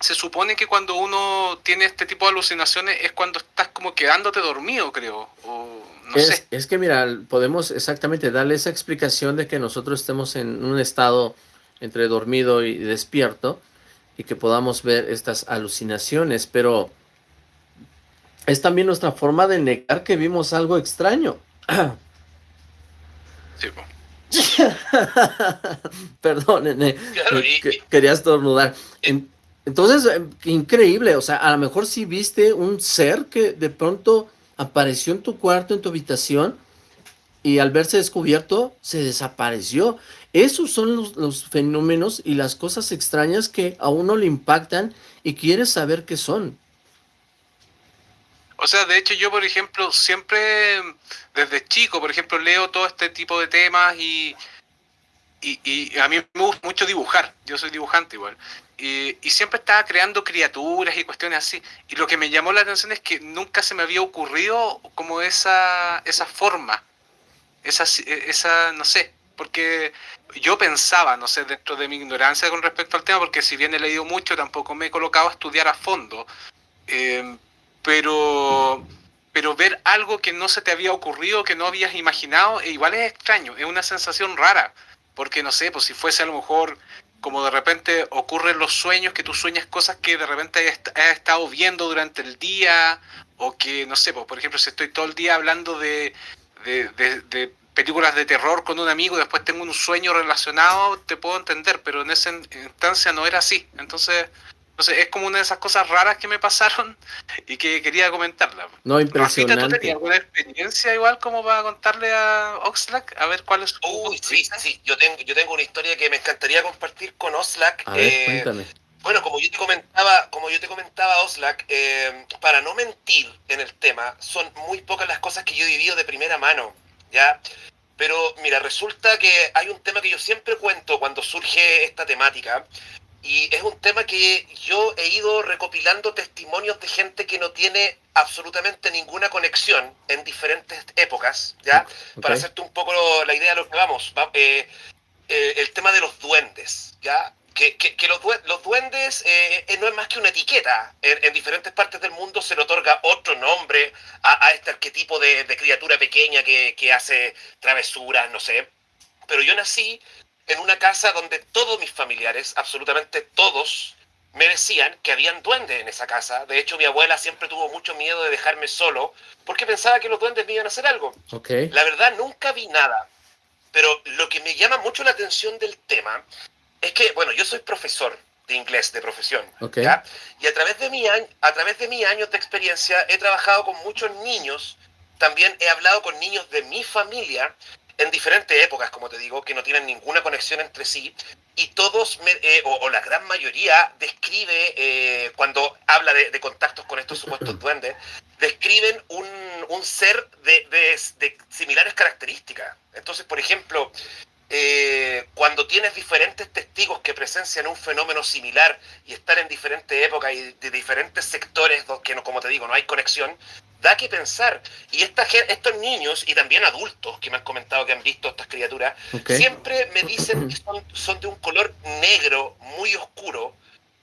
se supone que cuando uno tiene este tipo de alucinaciones es cuando estás como quedándote dormido, creo. O, no es, sé. es que, mira, podemos exactamente darle esa explicación de que nosotros estemos en un estado entre dormido y despierto y que podamos ver estas alucinaciones, pero es también nuestra forma de negar que vimos algo extraño. Sí, Perdón, quería estornudar. Entonces, eh, increíble, o sea, a lo mejor si viste un ser que de pronto apareció en tu cuarto, en tu habitación, y al verse descubierto, se desapareció. Esos son los, fenómenos y las cosas extrañas que a uno le impactan y quieres saber qué son. O sea, de hecho yo, por ejemplo, siempre desde chico, por ejemplo, leo todo este tipo de temas y, y, y a mí me gusta mucho dibujar. Yo soy dibujante igual y siempre estaba creando criaturas y cuestiones así. Y lo que me llamó la atención es que nunca se me había ocurrido como esa, esa forma, esa, esa, no sé, porque yo pensaba, no sé, dentro de mi ignorancia con respecto al tema, porque si bien he leído mucho, tampoco me he colocado a estudiar a fondo, eh, pero, pero ver algo que no se te había ocurrido, que no habías imaginado, e igual es extraño, es una sensación rara, porque no sé, pues si fuese a lo mejor como de repente ocurren los sueños, que tú sueñas cosas que de repente has estado viendo durante el día, o que, no sé, pues, por ejemplo, si estoy todo el día hablando de, de, películas de terror con un amigo y después tengo un sueño relacionado, te puedo entender, pero en esa instancia no era así. Entonces, es como una de esas cosas raras que me pasaron y que quería comentarla. No, impresionante. ¿tú tenías alguna experiencia igual como para contarle a Oxlack? A ver cuál es Uy, sí, sí, yo tengo, yo tengo una historia que me encantaría compartir con Oxlack. A ver, eh, cuéntame. Bueno, como yo te comentaba, como yo te comentaba, Oxlack, eh, para no mentir en el tema, son muy pocas las cosas que yo he vivido de primera mano, ¿ya? Pero mira, resulta que hay un tema que yo siempre cuento cuando surge esta temática, y es un tema que yo he ido recopilando testimonios de gente que no tiene absolutamente ninguna conexión en diferentes épocas, ¿ya? Para hacerte un poco la idea de lo que vamos. Eh, eh, el tema de los duendes, ¿ya? Que, que, los, duendes eh, no es más que una etiqueta. En, diferentes partes del mundo se le otorga otro nombre a, este arquetipo de, de criatura pequeña que, que hace travesuras, no sé. Pero yo nací en una casa donde todos mis familiares, absolutamente todos, me decían que habían duendes en esa casa. De hecho, mi abuela siempre tuvo mucho miedo de dejarme solo porque pensaba que los duendes me iban a hacer algo. La verdad, nunca vi nada. Pero lo que me llama mucho la atención del tema es que, bueno, yo soy profesor de inglés de profesión. Y a través, de mi, a través de mis años de experiencia he trabajado con muchos niños. También he hablado con niños de mi familia en diferentes épocas, como te digo, que no tienen ninguna conexión entre sí, y todos, eh, o, la gran mayoría, describe, eh, cuando habla de, contactos con estos supuestos duendes, describen un, un ser de, de, similares características. Entonces, por ejemplo, eh, cuando tienes diferentes testigos que presencian un fenómeno similar y están en diferentes épocas y de diferentes sectores, que no, como te digo, no hay conexión, da que pensar. Y esta, estos niños y también adultos que me han comentado que han visto estas criaturas, siempre me dicen que son, son de un color negro muy oscuro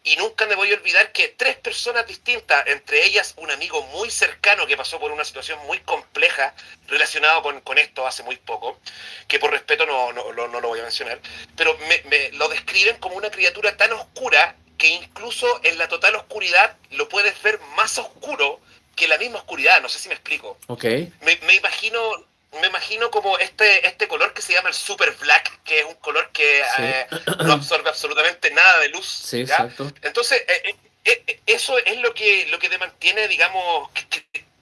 y nunca me voy a olvidar que tres personas distintas, entre ellas un amigo muy cercano que pasó por una situación muy compleja relacionado con, con esto hace muy poco, que por respeto no, no, no, lo voy a mencionar, pero me, lo describen como una criatura tan oscura que incluso en la total oscuridad lo puedes ver más oscuro que la misma oscuridad, no sé si me explico. Me, me imagino me imagino como este, este color que se llama el super black, que es un color que eh, no absorbe absolutamente nada de luz. Sí, exacto. Entonces, eh, eh, eso es lo que, lo que te mantiene, digamos,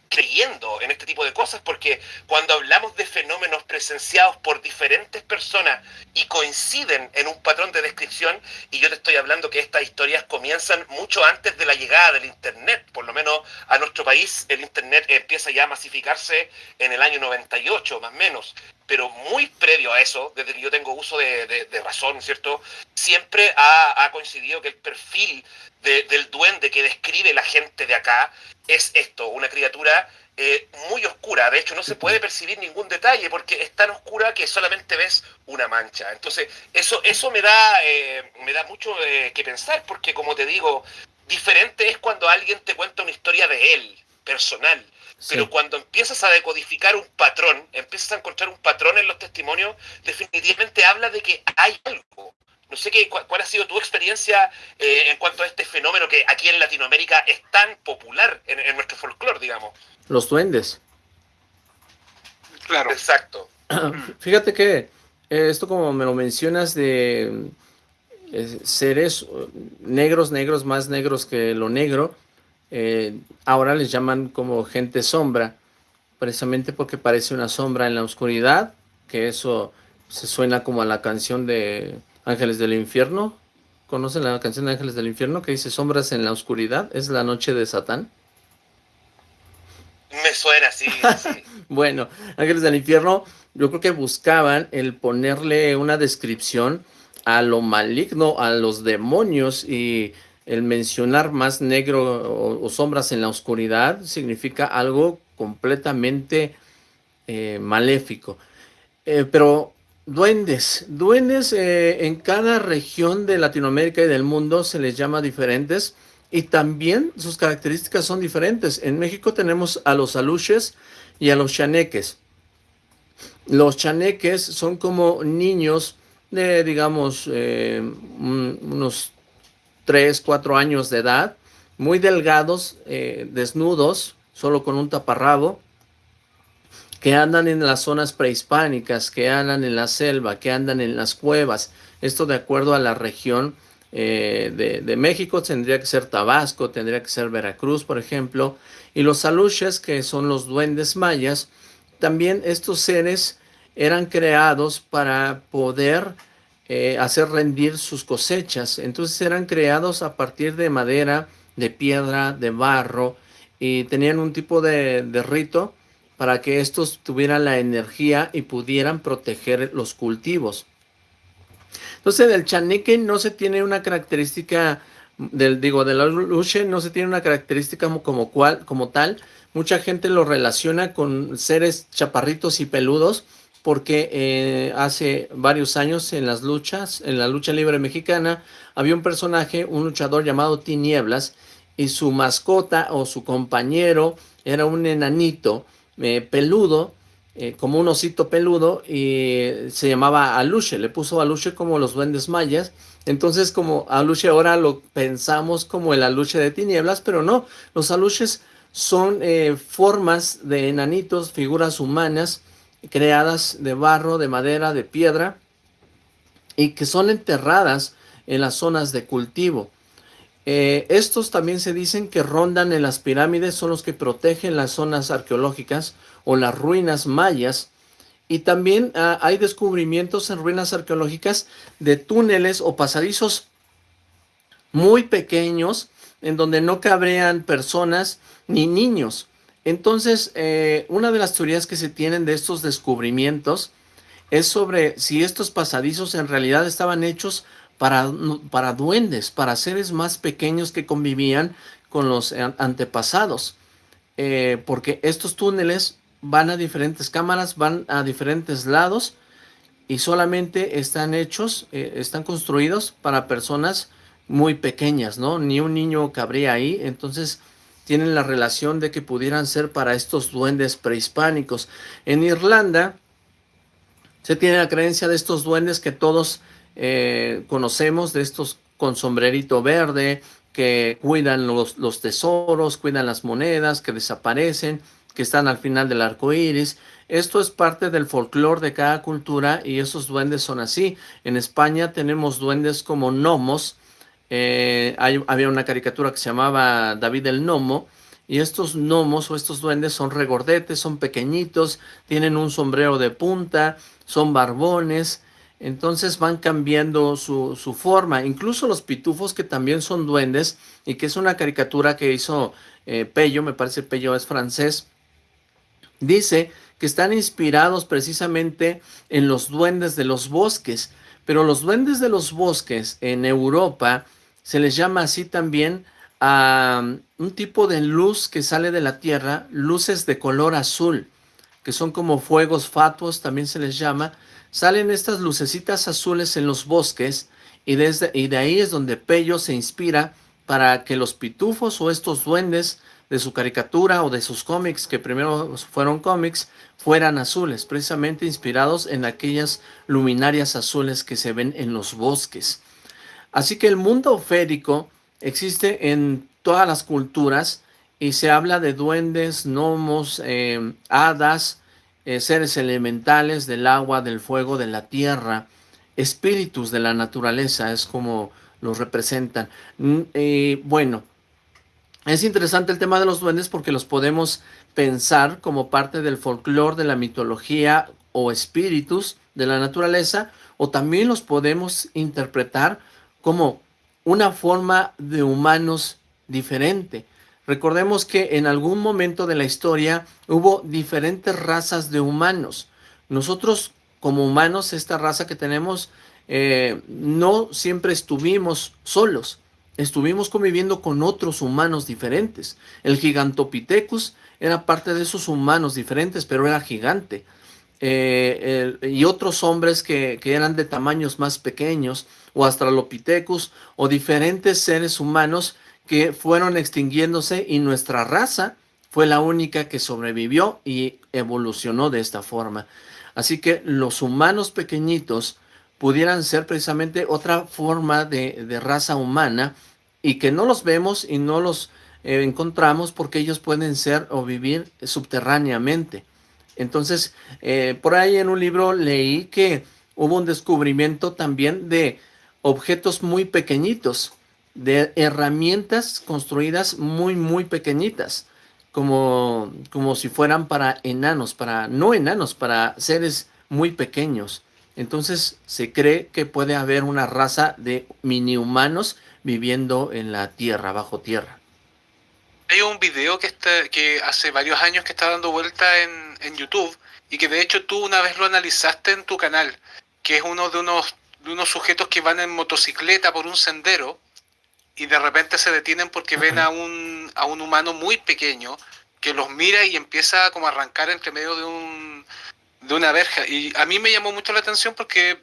creyendo en este tipo de cosas, porque cuando hablamos de fenómenos presenciados por diferentes personas y coinciden en un patrón de descripción, y yo te estoy hablando que estas historias comienzan mucho antes de la llegada del Internet, por lo menos a nuestro país el Internet empieza ya a masificarse en el año 98, más o menos, pero muy previo a eso, desde que yo tengo uso de, razón, ¿cierto? Siempre ha, coincidido que el perfil del duende que describe la gente de acá es esto, una criatura eh, muy oscura. De hecho, no se puede percibir ningún detalle porque es tan oscura que solamente ves una mancha. Entonces, eso, eso me da, eh, me da mucho eh, que pensar porque, como te digo, diferente es cuando alguien te cuenta una historia de él, personal. Pero cuando empiezas a decodificar un patrón, empiezas a encontrar un patrón en los testimonios, definitivamente habla de que hay algo. No sé qué, cuál, ha sido tu experiencia eh, en cuanto a este fenómeno que aquí en Latinoamérica es tan popular en, nuestro folclore, digamos. Los duendes. Claro. Exacto. Fíjate que eh, esto como me lo mencionas de eh, seres negros, negros, más negros que lo negro, ahora les llaman como gente sombra, precisamente porque parece una sombra en la oscuridad, que eso se suena como a la canción de Ángeles del Infierno. ¿Conocen la canción de Ángeles del Infierno que dice sombras en la oscuridad? Es la noche de Satán. Me suena, sí. bueno, Ángeles del Infierno, yo creo que buscaban el ponerle una descripción a lo maligno, a los demonios y el mencionar más negro o, sombras en la oscuridad significa algo completamente eh, maléfico. Eh, pero Duendes. Duendes eh, en cada región de Latinoamérica y del mundo se les llama diferentes y también sus características son diferentes. En México tenemos a los aluches y a los chaneques. Los chaneques son como niños de, digamos, eh, unos 3, 4 años de edad, muy delgados, eh, desnudos, solo con un taparrabo, que andan en las zonas prehispánicas, que andan en la selva, que andan en las cuevas. Esto de acuerdo a la región eh, de, México, tendría que ser Tabasco, tendría que ser Veracruz, por ejemplo. Y los aluches, que son los duendes mayas, también estos seres eran creados para poder eh, hacer rendir sus cosechas. Entonces eran creados a partir de madera, de piedra, de barro, y tenían un tipo de, de rito para que estos tuvieran la energía y pudieran proteger los cultivos. Entonces, del chaneque no se tiene una característica, del, digo, de la luche no se tiene una característica como, como tal. Mucha gente lo relaciona con seres chaparritos y peludos, porque eh, hace varios años en las luchas, en la lucha libre mexicana, había un personaje, un luchador llamado Tinieblas, y su mascota o su compañero era un enanito eh, peludo, eh, como un osito peludo, y se llamaba Aluche, le puso Aluche como los duendes mayas, entonces como Aluche ahora lo pensamos como el Aluche de tinieblas, pero no, los Aluches son eh, formas de enanitos, figuras humanas, creadas de barro, de madera, de piedra, y que son enterradas en las zonas de cultivo. Eh, estos también se dicen que rondan en las pirámides, son los que protegen las zonas arqueológicas o las ruinas mayas Y también ah, hay descubrimientos en ruinas arqueológicas de túneles o pasadizos muy pequeños en donde no cabrían personas ni niños. Entonces, eh, una de las teorías que se tienen de estos descubrimientos es sobre si estos pasadizos en realidad estaban hechos para, para duendes, para seres más pequeños que convivían con los antepasados. Eh, porque estos túneles van a diferentes cámaras, van a diferentes lados y solamente están hechos, eh, están construidos para personas muy pequeñas, ¿no? Ni un niño cabría ahí, entonces tienen la relación de que pudieran ser para estos duendes prehispánicos. En Irlanda se tiene la creencia de estos duendes que todos eh, conocemos, de estos con sombrerito verde, que cuidan los, los tesoros, cuidan las monedas, que desaparecen, que están al final del arco iris. Esto es parte del folclore de cada cultura y esos duendes son así. En España tenemos duendes como gnomos. Eh, había una caricatura que se llamaba David el Gnomo. Y estos gnomos o estos duendes son regordetes, son pequeñitos, tienen un sombrero de punta, son barbones. Entonces van cambiando su, forma. Incluso los pitufos que también son duendes y que es una caricatura que hizo eh, Pello, me parece Pello es francés Dice que están inspirados precisamente en los duendes de los bosques, pero los duendes de los bosques en Europa se les llama así también a um, un tipo de luz que sale de la tierra, luces de color azul, que son como fuegos fatuos, también se les llama. Salen estas lucecitas azules en los bosques y, desde, y de ahí es donde Pello se inspira para que los pitufos o estos duendes de su caricatura o de sus cómics, que primero fueron cómics, fueran azules, precisamente inspirados en aquellas luminarias azules que se ven en los bosques. Así que el mundo férico existe en todas las culturas y se habla de duendes, gnomos, eh, hadas, eh, seres elementales del agua, del fuego, de la tierra, espíritus de la naturaleza, es como los representan. Mm, eh, bueno, es interesante el tema de los duendes porque los podemos pensar como parte del folclore, de la mitología o espíritus de la naturaleza, o también los podemos interpretar como una forma de humanos diferente. Recordemos que en algún momento de la historia hubo diferentes razas de humanos. Nosotros como humanos, esta raza que tenemos, eh, no siempre estuvimos solos estuvimos conviviendo con otros humanos diferentes. El Gigantopithecus era parte de esos humanos diferentes, pero era gigante. Eh, y otros hombres que, eran de tamaños más pequeños, o Australopithecus, o diferentes seres humanos que fueron extinguiéndose y nuestra raza fue la única que sobrevivió y evolucionó de esta forma. Así que los humanos pequeñitos pudieran ser precisamente otra forma de, raza humana y que no los vemos y no los eh, encontramos porque ellos pueden ser o vivir subterráneamente. Entonces, eh, por ahí en un libro leí que hubo un descubrimiento también de objetos muy pequeñitos, de herramientas construidas muy, muy pequeñitas, como, como si fueran para enanos, para, no enanos, para seres muy pequeños. Entonces se cree que puede haber una raza de mini humanos viviendo en la tierra, bajo tierra. Hay un video que, está, que hace varios años que está dando vuelta en, en, YouTube y que de hecho tú una vez lo analizaste en tu canal, que es uno de unos, de unos sujetos que van en motocicleta por un sendero y de repente se detienen porque ven a un, a un humano muy pequeño que los mira y empieza como a arrancar entre medio de un, de una verja. Y a mí me llamó mucho la atención porque,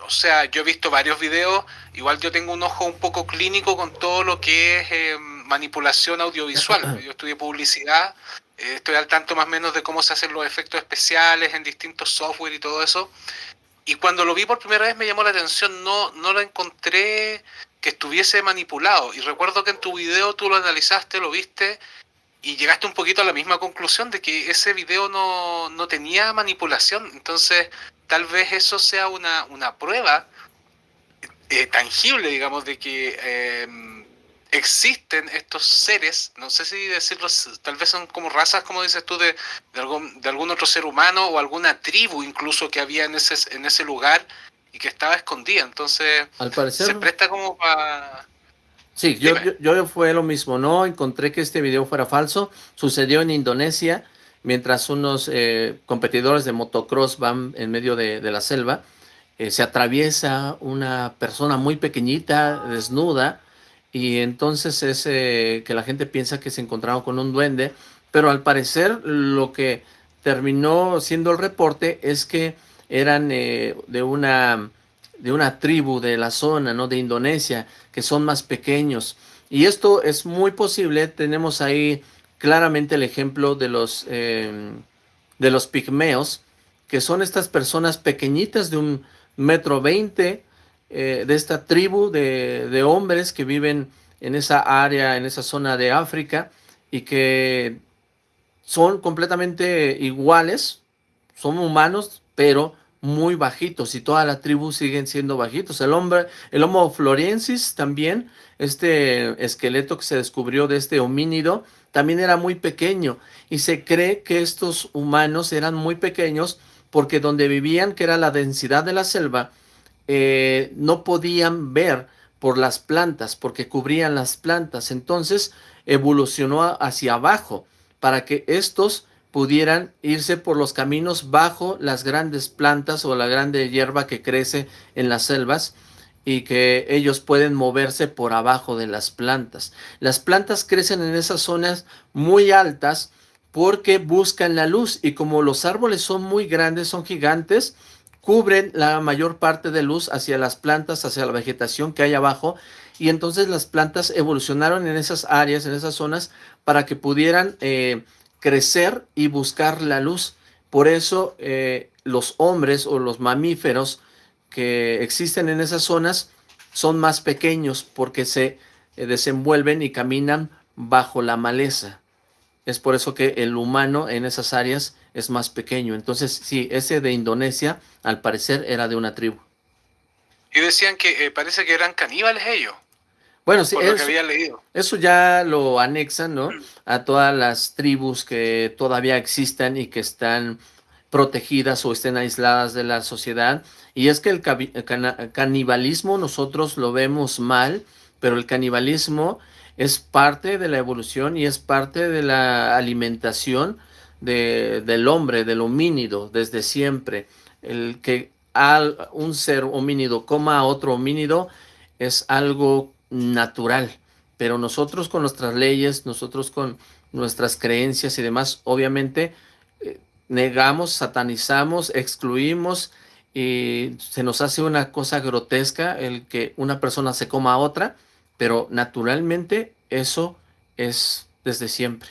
o sea, yo he visto varios videos, igual yo tengo un ojo un poco clínico con todo lo que es eh, manipulación audiovisual. Yo estudié publicidad, eh, estoy al tanto más o menos de cómo se hacen los efectos especiales en distintos software y todo eso. Y cuando lo vi por primera vez me llamó la atención, no, no lo encontré que estuviese manipulado. Y recuerdo que en tu video tú lo analizaste, lo viste y llegaste un poquito a la misma conclusión de que ese video no, tenía manipulación. Entonces, tal vez eso sea una, una prueba eh, tangible, digamos, de que em, existen estos seres, no sé si decirlo, tal vez son como razas, como dices tú, de, de, algún, de algún otro ser humano o alguna tribu incluso que había en ese, en ese lugar que estaba escondida. Entonces, Al parecer, se presta como para... Sí, yo, yo, yo, fue lo mismo, no encontré que este video fuera falso, sucedió en Indonesia, mientras unos eh, competidores de motocross van en medio de, de la selva, eh, se atraviesa una persona muy pequeñita, desnuda, y entonces es eh, que la gente piensa que se encontraron con un duende, pero al parecer lo que terminó siendo el reporte es que eran eh, de una de una tribu de la zona, ¿no? De Indonesia, que son más pequeños. Y esto es muy posible, tenemos ahí claramente el ejemplo de los, eh, de los pigmeos, que son estas personas pequeñitas de un metro veinte, eh, de esta tribu de, de, hombres que viven en esa área, en esa zona de África y que son completamente iguales, son humanos, pero muy bajitos y toda la tribu siguen siendo bajitos. El hombre, el Homo floriensis también, este esqueleto que se descubrió de este homínido, también era muy pequeño y se cree que estos humanos eran muy pequeños porque donde vivían, que era la densidad de la selva, eh, no podían ver por las plantas, porque cubrían las plantas. Entonces evolucionó hacia abajo para que estos pudieran irse por los caminos bajo las grandes plantas o la grande hierba que crece en las selvas y que ellos pueden moverse por abajo de las plantas. Las plantas crecen en esas zonas muy altas porque buscan la luz y como los árboles son muy grandes, son gigantes, cubren la mayor parte de luz hacia las plantas, hacia la vegetación que hay abajo, y entonces las plantas evolucionaron en esas áreas, en esas zonas, para que pudieran eh, crecer y buscar la luz. Por eso eh, los hombres o los mamíferos que existen en esas zonas son más pequeños porque se eh, desenvuelven y caminan bajo la maleza. Es por eso que el humano en esas áreas es más pequeño. Entonces, sí, ese de Indonesia, al parecer, era de una tribu. Y decían que eh, parece que eran caníbales ellos. Bueno, sí, eso, había leído. eso ya lo anexan, ¿no? A todas las tribus que todavía existan y que están protegidas o estén aisladas de la sociedad. Y es que el canibalismo nosotros lo vemos mal, pero el canibalismo es parte de la evolución y es parte de la alimentación de, del hombre, del homínido, desde siempre. El que al, un ser homínido coma a otro homínido es algo natural, pero nosotros con nuestras leyes, nosotros con nuestras creencias y demás, obviamente eh, negamos, satanizamos, excluimos y se nos hace una cosa grotesca el que una persona se coma a otra, pero naturalmente eso es desde siempre.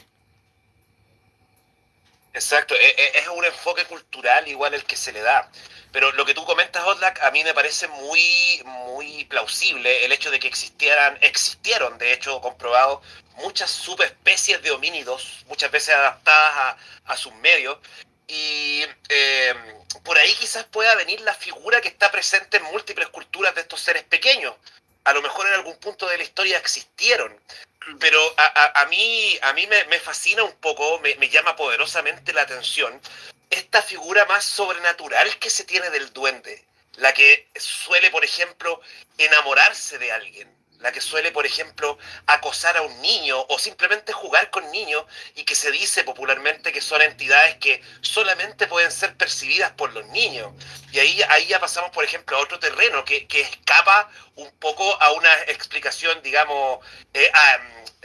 Exacto, e, e, es un enfoque cultural igual el que se le da. Pero lo que tú comentas, Otlak, a mí me parece muy, muy plausible el hecho de que existieran, existieron, de hecho, comprobado, muchas subespecies de homínidos, muchas veces adaptadas a, a sus medios. Y eh, por ahí quizás pueda venir la figura que está presente en múltiples culturas de estos seres pequeños. A lo mejor en algún punto de la historia existieron, pero a, a, a, mí, a mí me, me fascina un poco, me, me, llama poderosamente la atención esta figura más sobrenatural que se tiene del duende, la que suele, por ejemplo, enamorarse de alguien, la que suele, por ejemplo, acosar a un niño o simplemente jugar con niños y que se dice popularmente que son entidades que solamente pueden ser percibidas por los niños. Y ahí, ahí ya pasamos, por ejemplo, a otro terreno que, que escapa un poco a una explicación, digamos, eh,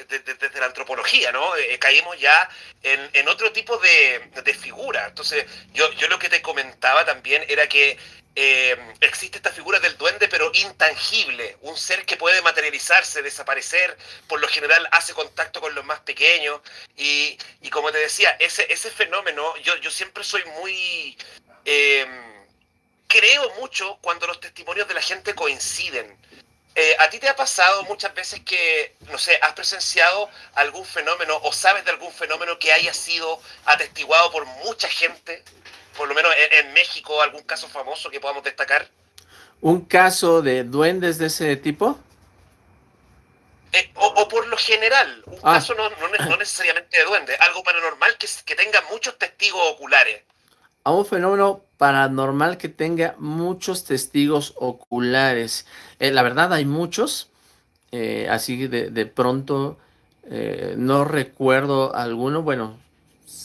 desde, la antropología, ¿no? Eh, caímos ya en, en, otro tipo de, de figura. Entonces, yo, yo lo que te comentaba también era que eh, existe esta figura del duende, pero intangible, un ser que puede materializarse, desaparecer, por lo general hace contacto con los más pequeños, y, y como te decía, ese, ese fenómeno, yo, yo siempre soy muy... Eh, creo mucho cuando los testimonios de la gente coinciden. Eh, ¿A ti te ha pasado muchas veces que, no sé, has presenciado algún fenómeno o sabes de algún fenómeno que haya sido atestiguado por mucha gente? Por lo menos en, en México, algún caso famoso que podamos destacar. ¿Un caso de duendes de ese tipo? Eh, o, o, lo general, un ah. caso no, no, necesariamente de duende, algo paranormal que, que tenga muchos testigos oculares. A un fenómeno paranormal que tenga muchos testigos oculares. Eh, la verdad hay muchos, eh, así de, de pronto eh, no recuerdo alguno, bueno,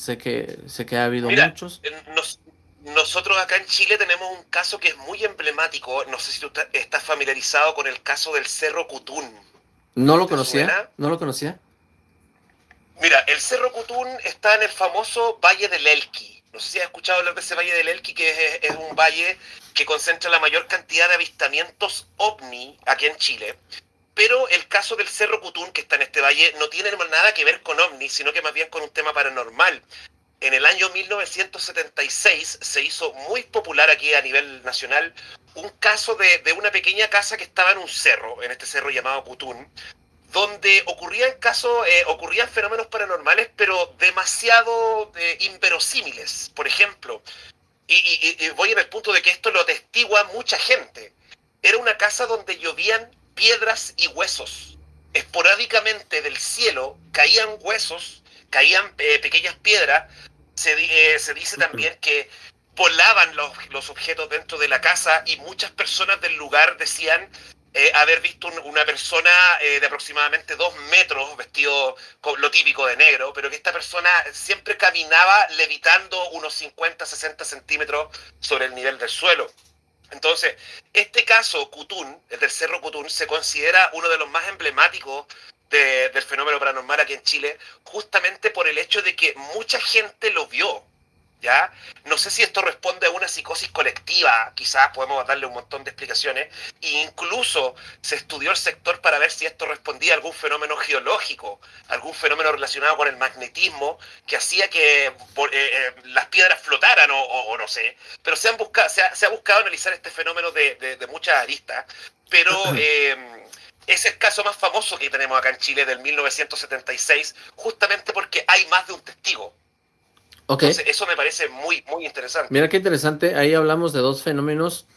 sé que, sé que ha habido muchos. nosotros acá en Chile tenemos un caso que es muy emblemático, no sé si tú estás familiarizado con el caso del Cerro Cutún. No lo conocía, no lo conocía. Mira, el Cerro Cutún está en el famoso Valle del Elqui. No sé si has escuchado hablar de ese Valle del Elqui, que es, un valle que concentra la mayor cantidad de avistamientos ovni aquí en Chile. Pero el caso del Cerro Cutún, que está en este valle, no tiene nada que ver con ovni, sino que más bien con un tema paranormal. En el año 1976 se hizo muy popular aquí a nivel nacional un caso de, una pequeña casa que estaba en un cerro, en este cerro llamado Cutún, donde ocurrían casos, eh, ocurrían fenómenos paranormales, pero demasiado eh, inverosímiles. Por ejemplo, y, voy en el punto de que esto lo atestigua mucha gente. Era una casa donde llovían piedras y huesos. Esporádicamente del cielo caían huesos, caían eh, pequeñas piedras. Se, se dice también que volaban los, los, objetos dentro de la casa y muchas personas del lugar decían eh, haber visto una persona eh, de aproximadamente dos metros vestido con lo típico de negro, pero que esta persona siempre caminaba levitando unos 50, 60 centímetros sobre el nivel del suelo. Entonces, este caso, Cutún, el del Cerro Cutún, se considera uno de los más emblemáticos del fenómeno paranormal aquí en Chile, justamente por el hecho de que mucha gente lo vio. ¿Ya? No sé si esto responde a una psicosis colectiva, quizás podemos darle un montón de explicaciones, e incluso se estudió el sector para ver si esto respondía a algún fenómeno geológico, algún fenómeno relacionado con el magnetismo que hacía que eh, eh, las piedras flotaran o, no sé, pero se, han buscado, se, ha, buscado analizar este fenómeno de, muchas aristas, pero... Eh, es el caso más famoso que tenemos acá en Chile del 1976, justamente porque hay más de un testigo eso me parece muy, muy interesante. Mira qué interesante, ahí hablamos de dos fenómenos,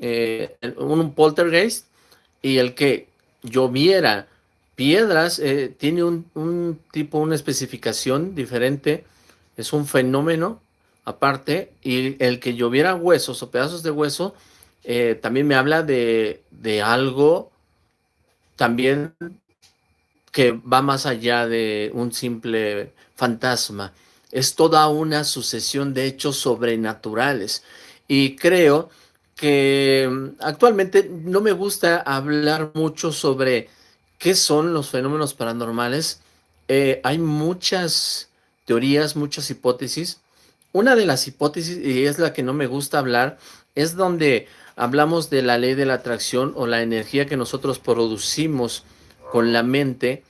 eh, un poltergeist y el que lloviera piedras, eh, tiene un, tipo, una especificación diferente, es un fenómeno aparte, y el que lloviera huesos o pedazos de hueso, eh, también me habla de, de algo también que va más allá de un simple fantasma es toda una sucesión de hechos sobrenaturales. Y creo que mm, actualmente no me gusta hablar mucho sobre qué son los fenómenos paranormales. Eh, hay muchas teorías, muchas hipótesis. Una de las hipótesis, y es la que no me gusta hablar, es donde hablamos de la ley de la atracción o la energía que nosotros producimos con la mente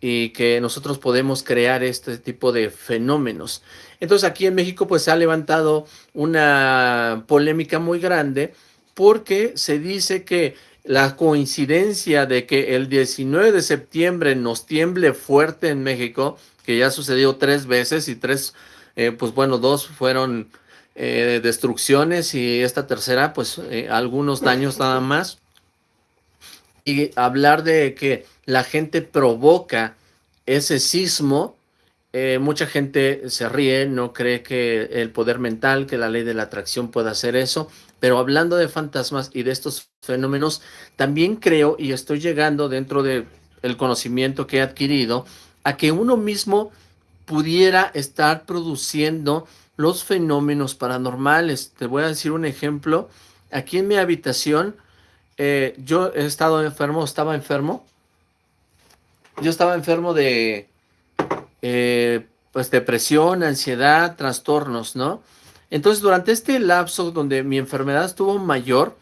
y que nosotros podemos crear este tipo de fenómenos. Entonces aquí en México pues se ha levantado una polémica muy grande porque se dice que la coincidencia de que el 19 de septiembre nos tiemble fuerte en México, que ya sucedió tres veces y tres, eh, pues bueno, dos fueron eh, destrucciones y esta tercera pues eh, algunos daños nada más. Y hablar de que la gente provoca ese sismo, eh, mucha gente se ríe, no cree que el poder mental, que la ley de la atracción pueda hacer eso, pero hablando de fantasmas y de estos fenómenos, también creo y estoy llegando dentro del el conocimiento que he adquirido a que uno mismo pudiera estar produciendo los fenómenos paranormales. Te voy a decir un ejemplo. Aquí en mi habitación, eh, yo he estado enfermo, estaba enfermo, yo estaba enfermo de eh, pues depresión, ansiedad, trastornos, ¿no? Entonces durante este lapso donde mi enfermedad estuvo mayor,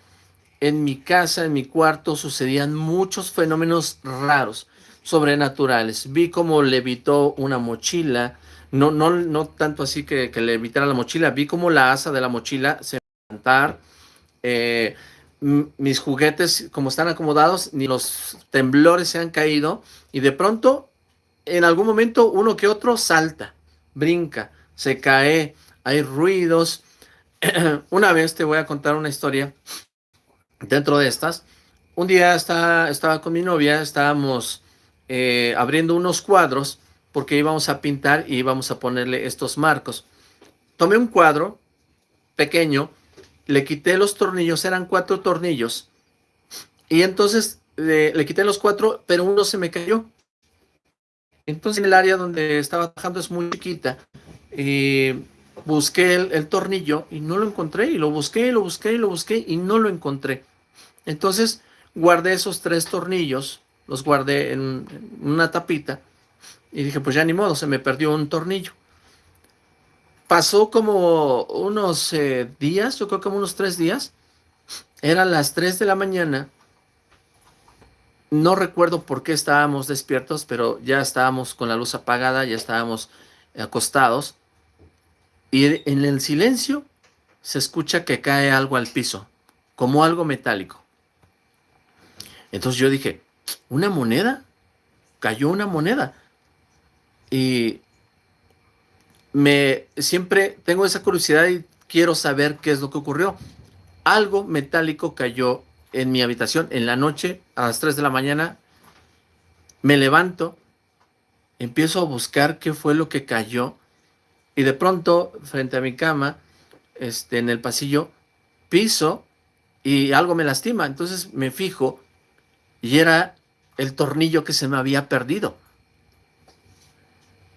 en mi casa, en mi cuarto, sucedían muchos fenómenos raros, sobrenaturales. Vi cómo levitó una mochila, no, no, no tanto así que, que levitara la mochila, vi cómo la asa de la mochila se levantar, eh, mis juguetes, como están acomodados, ni los temblores se han caído, y de pronto, en algún momento, uno que otro salta, brinca, se cae, hay ruidos. una vez te voy a contar una historia dentro de estas. Un día estaba, estaba con mi novia, estábamos eh, abriendo unos cuadros porque íbamos a pintar y íbamos a ponerle estos marcos. Tomé un cuadro pequeño, le quité los tornillos, eran cuatro tornillos, y entonces le, quité los cuatro, pero uno se me cayó. Entonces en el área donde estaba trabajando es muy chiquita, y busqué el, tornillo y no lo encontré, y lo busqué, y lo busqué, y lo busqué, y no lo encontré. Entonces guardé esos tres tornillos, los guardé en una tapita, y dije, pues ya ni modo, se me perdió un tornillo. Pasó como unos eh, días, yo creo como unos tres días. Eran las tres de la mañana. No recuerdo por qué estábamos despiertos, pero ya estábamos con la luz apagada, ya estábamos acostados. Y en el silencio se escucha que cae algo al piso, como algo metálico. Entonces yo dije, ¿una moneda? Cayó una moneda. Y me siempre tengo esa curiosidad y quiero saber qué es lo que ocurrió. Algo metálico cayó en mi habitación en la noche a las 3 de la mañana. Me levanto, empiezo a buscar qué fue lo que cayó y de pronto frente a mi cama, este, en el pasillo, piso y algo me lastima. Entonces me fijo y era el tornillo que se me había perdido.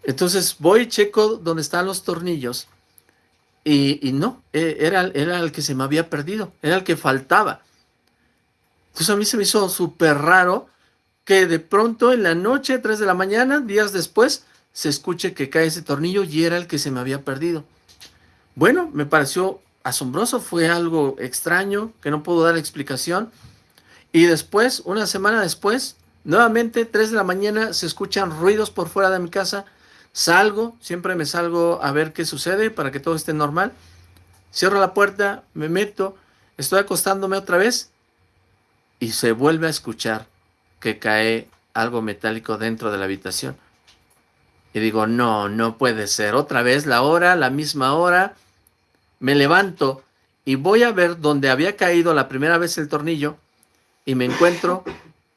Entonces voy, checo donde están los tornillos y, no, e, era, era el que se me había perdido, era el que faltaba. Entonces a mí se me hizo súper raro que de pronto en la noche, 3 de la mañana, días después, se escuche que cae ese tornillo y era el que se me había perdido. Bueno, me pareció asombroso, fue algo extraño, que no puedo dar explicación. Y después, una semana después, nuevamente, 3 de la mañana, se escuchan ruidos por fuera de mi casa, Salgo, siempre me salgo a ver qué sucede para que todo esté normal. Cierro la puerta, me meto, estoy acostándome otra vez y se vuelve a escuchar que cae algo metálico dentro de la habitación. Y digo, no, no puede ser. Otra vez la hora, la misma hora. Me levanto y voy a ver dónde había caído la primera vez el tornillo y me encuentro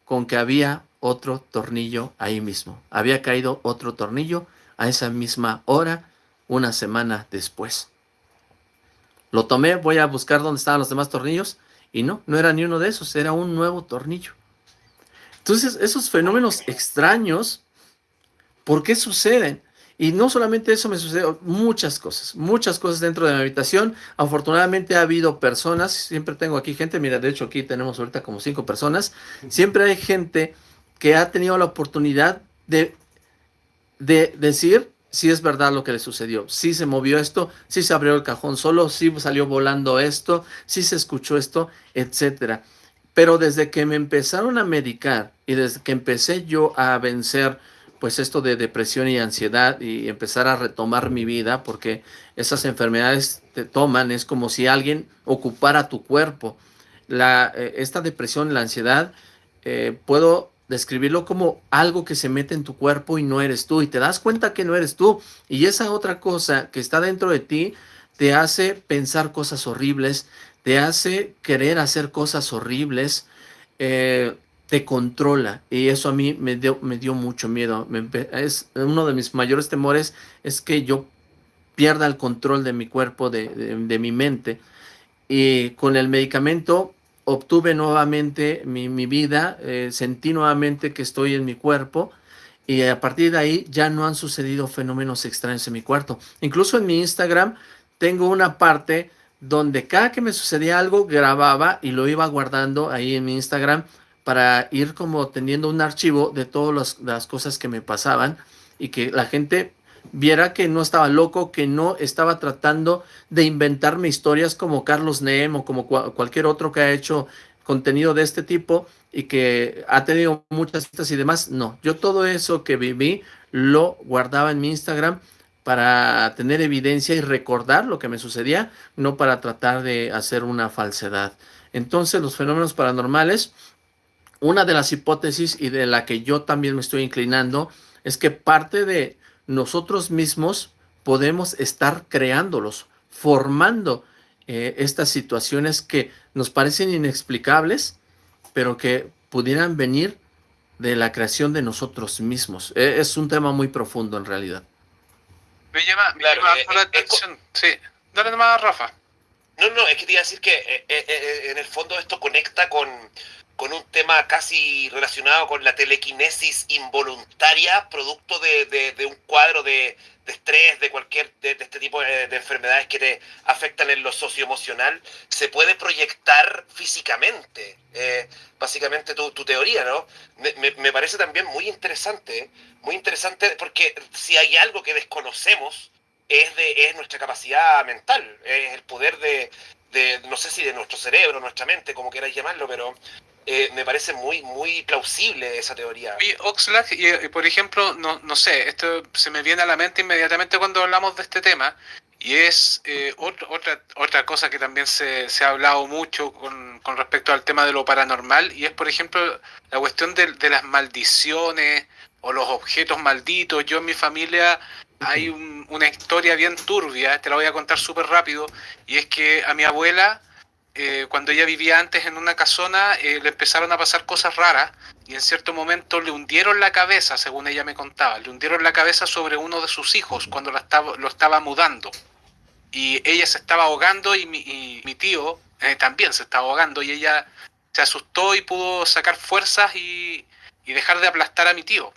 con que había otro tornillo ahí mismo. Había caído otro tornillo a esa misma hora una semana después. Lo tomé, voy a buscar dónde estaban los demás tornillos y no, no era ni uno de esos, era un nuevo tornillo. Entonces, esos fenómenos extraños, ¿por qué suceden? Y no solamente eso me sucedió, muchas cosas, muchas cosas dentro de mi habitación. Afortunadamente ha habido personas, siempre tengo aquí gente, mira, de hecho aquí tenemos ahorita como cinco personas, siempre hay gente que ha tenido la oportunidad de de decir si es verdad lo que le sucedió, si se movió esto, si se abrió el cajón solo, si salió volando esto, si se escuchó esto, etcétera. Pero desde que me empezaron a medicar y desde que empecé yo a vencer pues esto de depresión y ansiedad y empezar a retomar mi vida, porque esas enfermedades te toman, es como si alguien ocupara tu cuerpo. La, eh, esta depresión, la ansiedad, eh, puedo describirlo como algo que se mete en tu cuerpo y no eres tú, y te das cuenta que no eres tú, y esa otra cosa que está dentro de ti te hace pensar cosas horribles, te hace querer hacer cosas horribles, eh, te controla, y eso a mí me dio, me dio mucho miedo, es uno de mis mayores temores es que yo pierda el control de mi cuerpo, de mi mente, y con el medicamento obtuve nuevamente mi, vida, eh, sentí nuevamente que estoy en mi cuerpo y a partir de ahí ya no han sucedido fenómenos extraños en mi cuarto. Incluso en mi Instagram tengo una parte donde cada que me sucedía algo grababa y lo iba guardando ahí en mi Instagram para ir como teniendo un archivo de todas las cosas que me pasaban y que la gente viera que no estaba loco, que no estaba tratando de inventarme historias como Carlos Neem o como cualquier otro que ha hecho contenido de este tipo y que ha tenido muchas vistas y demás. No, yo todo eso que viví lo guardaba en mi Instagram para tener evidencia y recordar lo que me sucedía, no para tratar de hacer una falsedad. Entonces los fenómenos paranormales, una de las hipótesis y de la que yo también me estoy inclinando, es que parte de nosotros mismos podemos estar creándolos, formando eh, estas situaciones que nos parecen inexplicables, pero que pudieran venir de la creación de nosotros mismos. E, es un tema muy profundo en realidad. Me llama, me llama eh, la eh, atención. Sí, dale nomás a Rafa. No, no, es que te iba a decir que en el fondo esto conecta con, con un tema casi relacionado con la telequinesis involuntaria, producto de, un cuadro de, estrés, de cualquier de, este tipo de, enfermedades que te afectan en lo socioemocional, se puede proyectar físicamente. Eh, básicamente tu, teoría, ¿no? Me, parece también muy interesante, muy interesante porque si hay algo que desconocemos es, de, es nuestra capacidad mental, es el poder de, de, no sé si de nuestro cerebro, nuestra mente, como quieras llamarlo, pero eh, me parece muy, muy plausible esa teoría. Y Oxlack, y, por ejemplo, no, no sé, esto se me viene a la mente inmediatamente cuando hablamos de este tema, y es eh, otra, otra cosa que también se, se ha hablado mucho con, con, respecto al tema de lo paranormal, y es, por ejemplo, la cuestión de, de las maldiciones o los objetos malditos. Yo en mi familia hay una historia bien turbia, te la voy a contar súper rápido, y es que a mi abuela eh, cuando ella vivía antes en una casona, eh, le empezaron a pasar cosas raras y en cierto momento le hundieron la cabeza, según ella me contaba, le hundieron la cabeza sobre uno de sus hijos cuando lo estaba mudando. Y ella se estaba ahogando y mi, tío eh, también se estaba ahogando y ella se asustó y pudo sacar fuerzas y, dejar de aplastar a mi tío.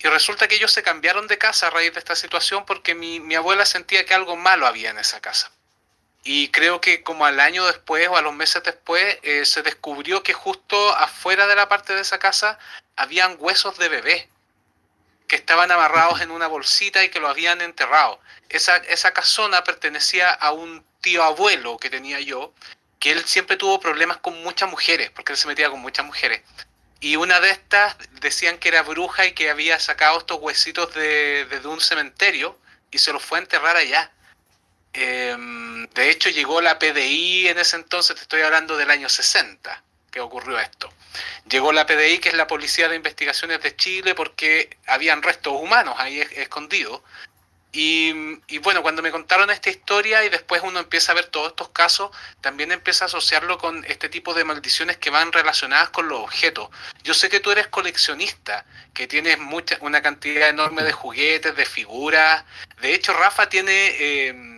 Y resulta que ellos se cambiaron de casa a raíz de esta situación porque mi abuela sentía que algo malo había en esa casa. Y creo que como al año después o a los meses después eh, se descubrió que justo afuera de la parte de esa casa habían huesos de bebé que estaban amarrados en una bolsita y que lo habían enterrado. Esa, esa casona pertenecía a un tío abuelo que tenía yo, que él siempre tuvo problemas con muchas mujeres, porque él se metía con muchas mujeres. Y una de estas decían que era bruja y que había sacado estos huesitos de, de un cementerio y se los fue a enterrar allá. Em, de hecho, llegó la PDI en ese entonces, te estoy hablando del año 60 que ocurrió esto. Llegó la PDI, que es la Policía de Investigaciones de Chile, porque habían restos humanos ahí escondidos. Y, bueno, cuando me contaron esta historia y después uno empieza a ver todos estos casos, también empieza a asociarlo con este tipo de maldiciones que van relacionadas con los objetos. Yo sé que tú eres coleccionista, que tienes mucha, una cantidad enorme de juguetes, de figuras. De hecho, Rafa tiene... Eh,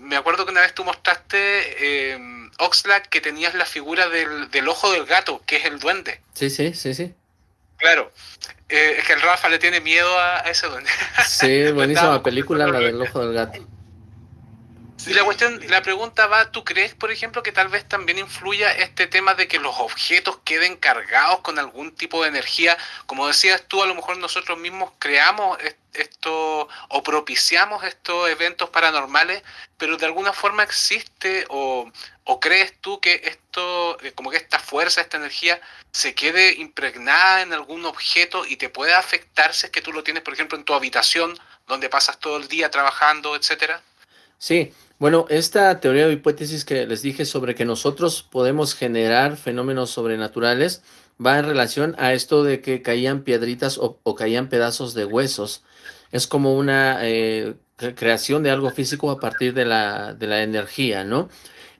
me acuerdo que una vez tú mostraste, eh, Oxlack, que tenías la figura del, ojo del gato, que es el duende. Sí, sí, sí, sí. Claro. Eh, es que el Rafa le tiene miedo a, ese duende. Sí, buenísima película, la del ojo del gato. Y la cuestión, la pregunta va, ¿tú crees, por ejemplo, que tal vez también influya este tema de que los objetos queden cargados con algún tipo de energía? Como decías tú, a lo mejor nosotros mismos creamos esto o propiciamos estos eventos paranormales, pero de alguna forma existe o, crees tú que esto, eh, como que esta fuerza, esta energía, se quede impregnada en algún objeto y te puede afectar si es que tú lo tienes, por ejemplo, en tu habitación, donde pasas todo el día trabajando, etcétera? Sí, bueno, esta teoría o hipótesis que les dije sobre que nosotros podemos generar fenómenos sobrenaturales va en relación a esto de que caían piedritas o, caían pedazos de huesos. Es como una eh, creación de algo físico a partir de la, de la energía, ¿no?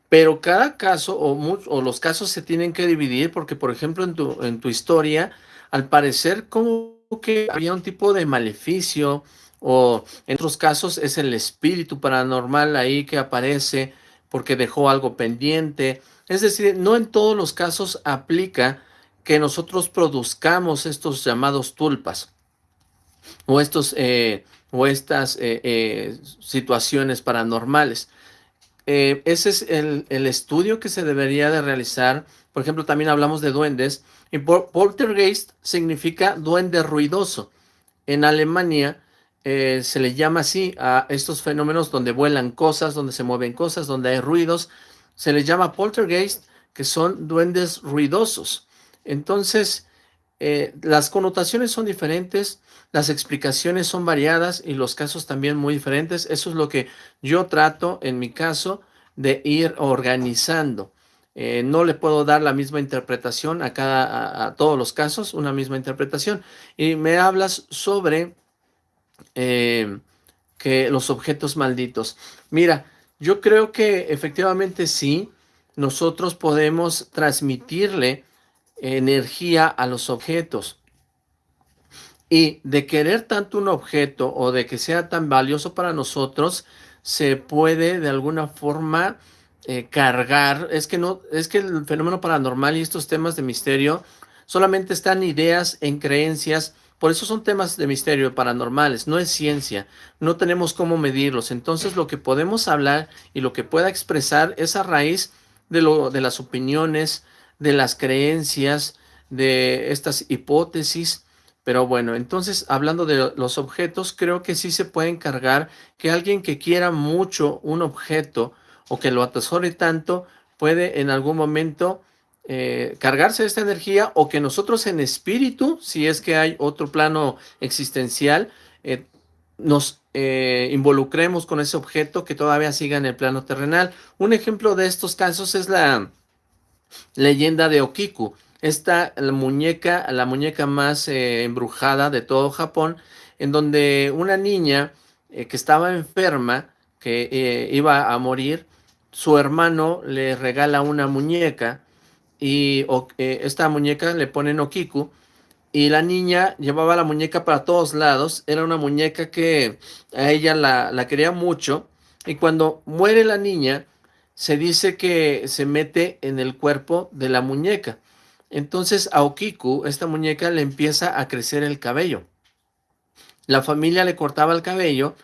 Pero cada caso o, o, los casos se tienen que dividir porque, por ejemplo, en tu, en tu historia, al parecer como que había un tipo de maleficio o en otros casos es el espíritu paranormal ahí que aparece porque dejó algo pendiente. Es decir, no en todos los casos aplica que nosotros produzcamos estos llamados tulpas o, estos, eh, o estas eh, eh, situaciones paranormales. ese es el, el, estudio que se debería de realizar. Por ejemplo, también hablamos de duendes. Y poltergeist significa duende ruidoso. En Alemania eh, se le llama así a estos fenómenos donde vuelan cosas, donde se mueven cosas, donde hay ruidos. Se les llama poltergeist, que son duendes ruidosos. Entonces, eh, las connotaciones son diferentes, las explicaciones son variadas y los casos también muy diferentes. Eso es lo que yo trato, en mi caso, de ir organizando. Eh, no le puedo dar la misma interpretación a, cada, a todos los casos, una misma interpretación. Y me hablas sobre eh, que los objetos malditos. Mira, yo creo que efectivamente sí, nosotros podemos transmitirle energía a los objetos. Y de querer tanto un objeto o de que sea tan valioso para nosotros, se puede de alguna forma eh, cargar. Es que no, es que el fenómeno paranormal y estos temas de misterio solamente están ideas en creencias. Por eso son temas de misterio paranormales, no es ciencia, no tenemos cómo medirlos. Entonces lo que podemos hablar y lo que pueda expresar es a raíz de, lo, de las opiniones, de las creencias, de estas hipótesis, pero bueno, entonces hablando de los objetos, creo que sí se puede encargar que alguien que quiera mucho un objeto o que lo atesore tanto, puede en algún momento eh, cargarse de esta energía o que nosotros en espíritu, si es que hay otro plano existencial, eh, nos eh, involucremos con ese objeto que todavía siga en el plano terrenal. Un ejemplo de estos casos es la leyenda de Okiku. Esta la muñeca, la muñeca más eh, embrujada de todo Japón, en donde una niña que estaba enferma, que iba a morir, su hermano le regala una muñeca y esta muñeca le ponen Okiku y la niña llevaba la muñeca para todos lados, era una muñeca que a ella la, la quería mucho y cuando muere la niña se dice que se mete en el cuerpo de la muñeca entonces a Okiku, esta muñeca, le empieza a crecer el cabello. La familia le cortaba el cabello,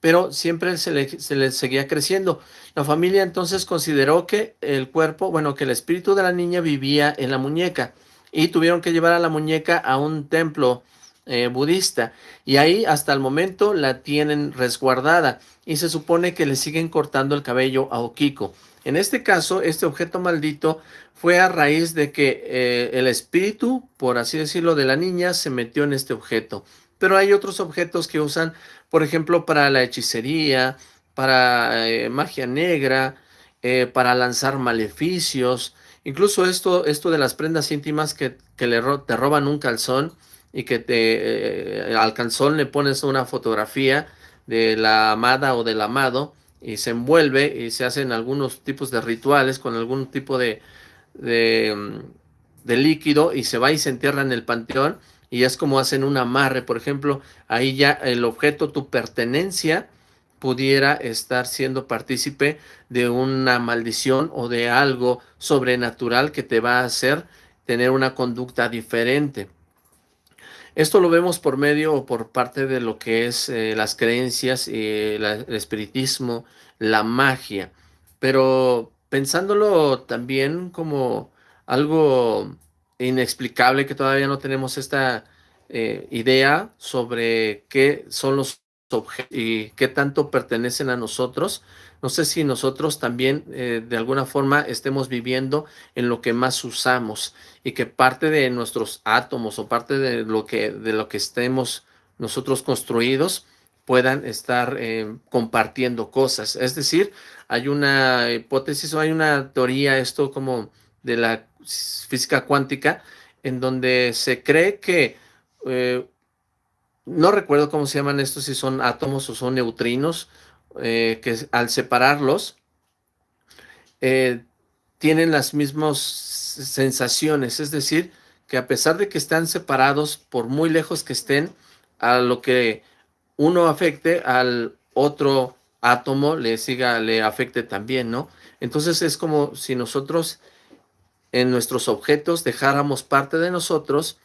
pero siempre se le, seguía creciendo. La familia entonces consideró que el cuerpo, bueno, que el espíritu de la niña vivía en la muñeca y tuvieron que llevar a la muñeca a un templo eh, budista y ahí hasta el momento la tienen resguardada y se supone que le siguen cortando el cabello a Okiko. En este caso, este objeto maldito fue a raíz de que eh, el espíritu, por así decirlo, de la niña se metió en este objeto. Pero hay otros objetos que usan, por ejemplo, para la hechicería, para eh, magia negra, eh, para lanzar maleficios. Incluso esto, esto de las prendas íntimas que, que le te roban un calzón y que te, al calzón le pones una fotografía de la amada o del amado y se envuelve y se hacen algunos tipos de rituales con algún tipo de, de, mm, de, líquido y se va y se entierra en el panteón y es como hacen un amarre, por ejemplo, ahí ya el objeto, tu pertenencia, pudiera estar siendo partícipe de una maldición o de algo sobrenatural que te va a hacer tener una conducta diferente. Esto lo vemos por medio o por parte de lo que es eh, las creencias, el espiritismo, la magia, pero pensándolo también como algo inexplicable que todavía no tenemos esta eh, idea sobre qué son los objetos y qué tanto pertenecen a nosotros, no sé si nosotros también eh, de alguna forma estemos viviendo en lo que más usamos y que parte de nuestros átomos o parte de lo que, de lo que estemos nosotros construidos puedan estar eh, compartiendo cosas. Es decir, hay una hipótesis o hay una teoría, esto como de la física cuántica, en donde se cree que, eh, no recuerdo cómo se llaman estos, si son átomos o son neutrinos, eh, que al separarlos eh, tienen las mismas sensaciones, es decir, que a pesar de que están separados por muy lejos que estén, a lo que uno afecte al otro átomo le siga, le afecte también, ¿no? Entonces es como si nosotros en nuestros objetos dejáramos parte de nosotros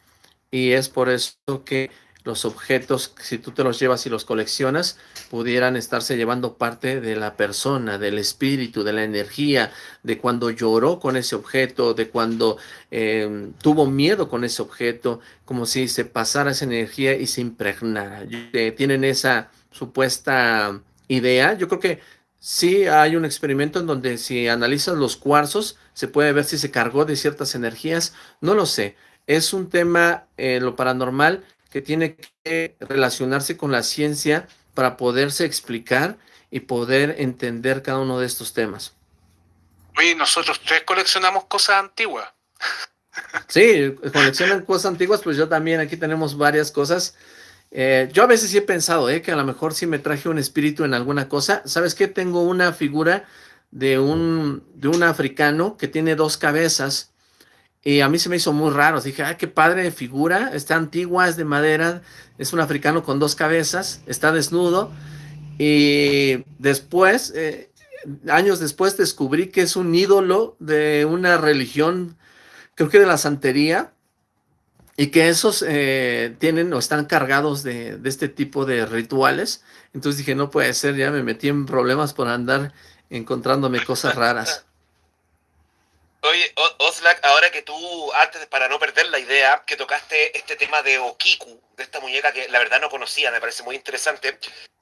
y es por eso que los objetos, si tú te los llevas y los coleccionas, pudieran estarse llevando parte de la persona, del espíritu, de la energía, de cuando lloró con ese objeto, de cuando em, tuvo miedo con ese objeto, como si se pasara esa energía y se impregnara. Eh, tienen esa supuesta idea. Yo creo que sí hay un experimento en donde si analizas los cuarzos, se puede ver si se cargó de ciertas energías. No lo sé. Es un tema en lo paranormal que tiene que relacionarse con la ciencia para poderse explicar y poder entender cada uno de estos temas. Oye, nosotros tres coleccionamos cosas antiguas. Sí, coleccionan cosas antiguas, pues yo también aquí tenemos varias cosas. Eh, yo a veces sí he pensado eh, que a lo mejor sí me traje un espíritu en alguna cosa. ¿Sabes qué? Tengo una figura de un, de un africano que tiene dos cabezas y a mí se me hizo muy raro. Dije, ay, qué padre figura, está antigua, es de madera, es un africano con dos cabezas, está desnudo. Y después, eh, años después, descubrí que es un ídolo de una religión, creo que de la santería, y que esos eh, tienen o están cargados de, de, este tipo de rituales. Entonces dije, no puede ser, ya me metí en problemas por andar encontrándome cosas raras. Oye, Oslak, ahora que tú, antes, para no perder la idea, que tocaste este tema de Okiku, de esta muñeca que la verdad no conocía, me parece muy interesante,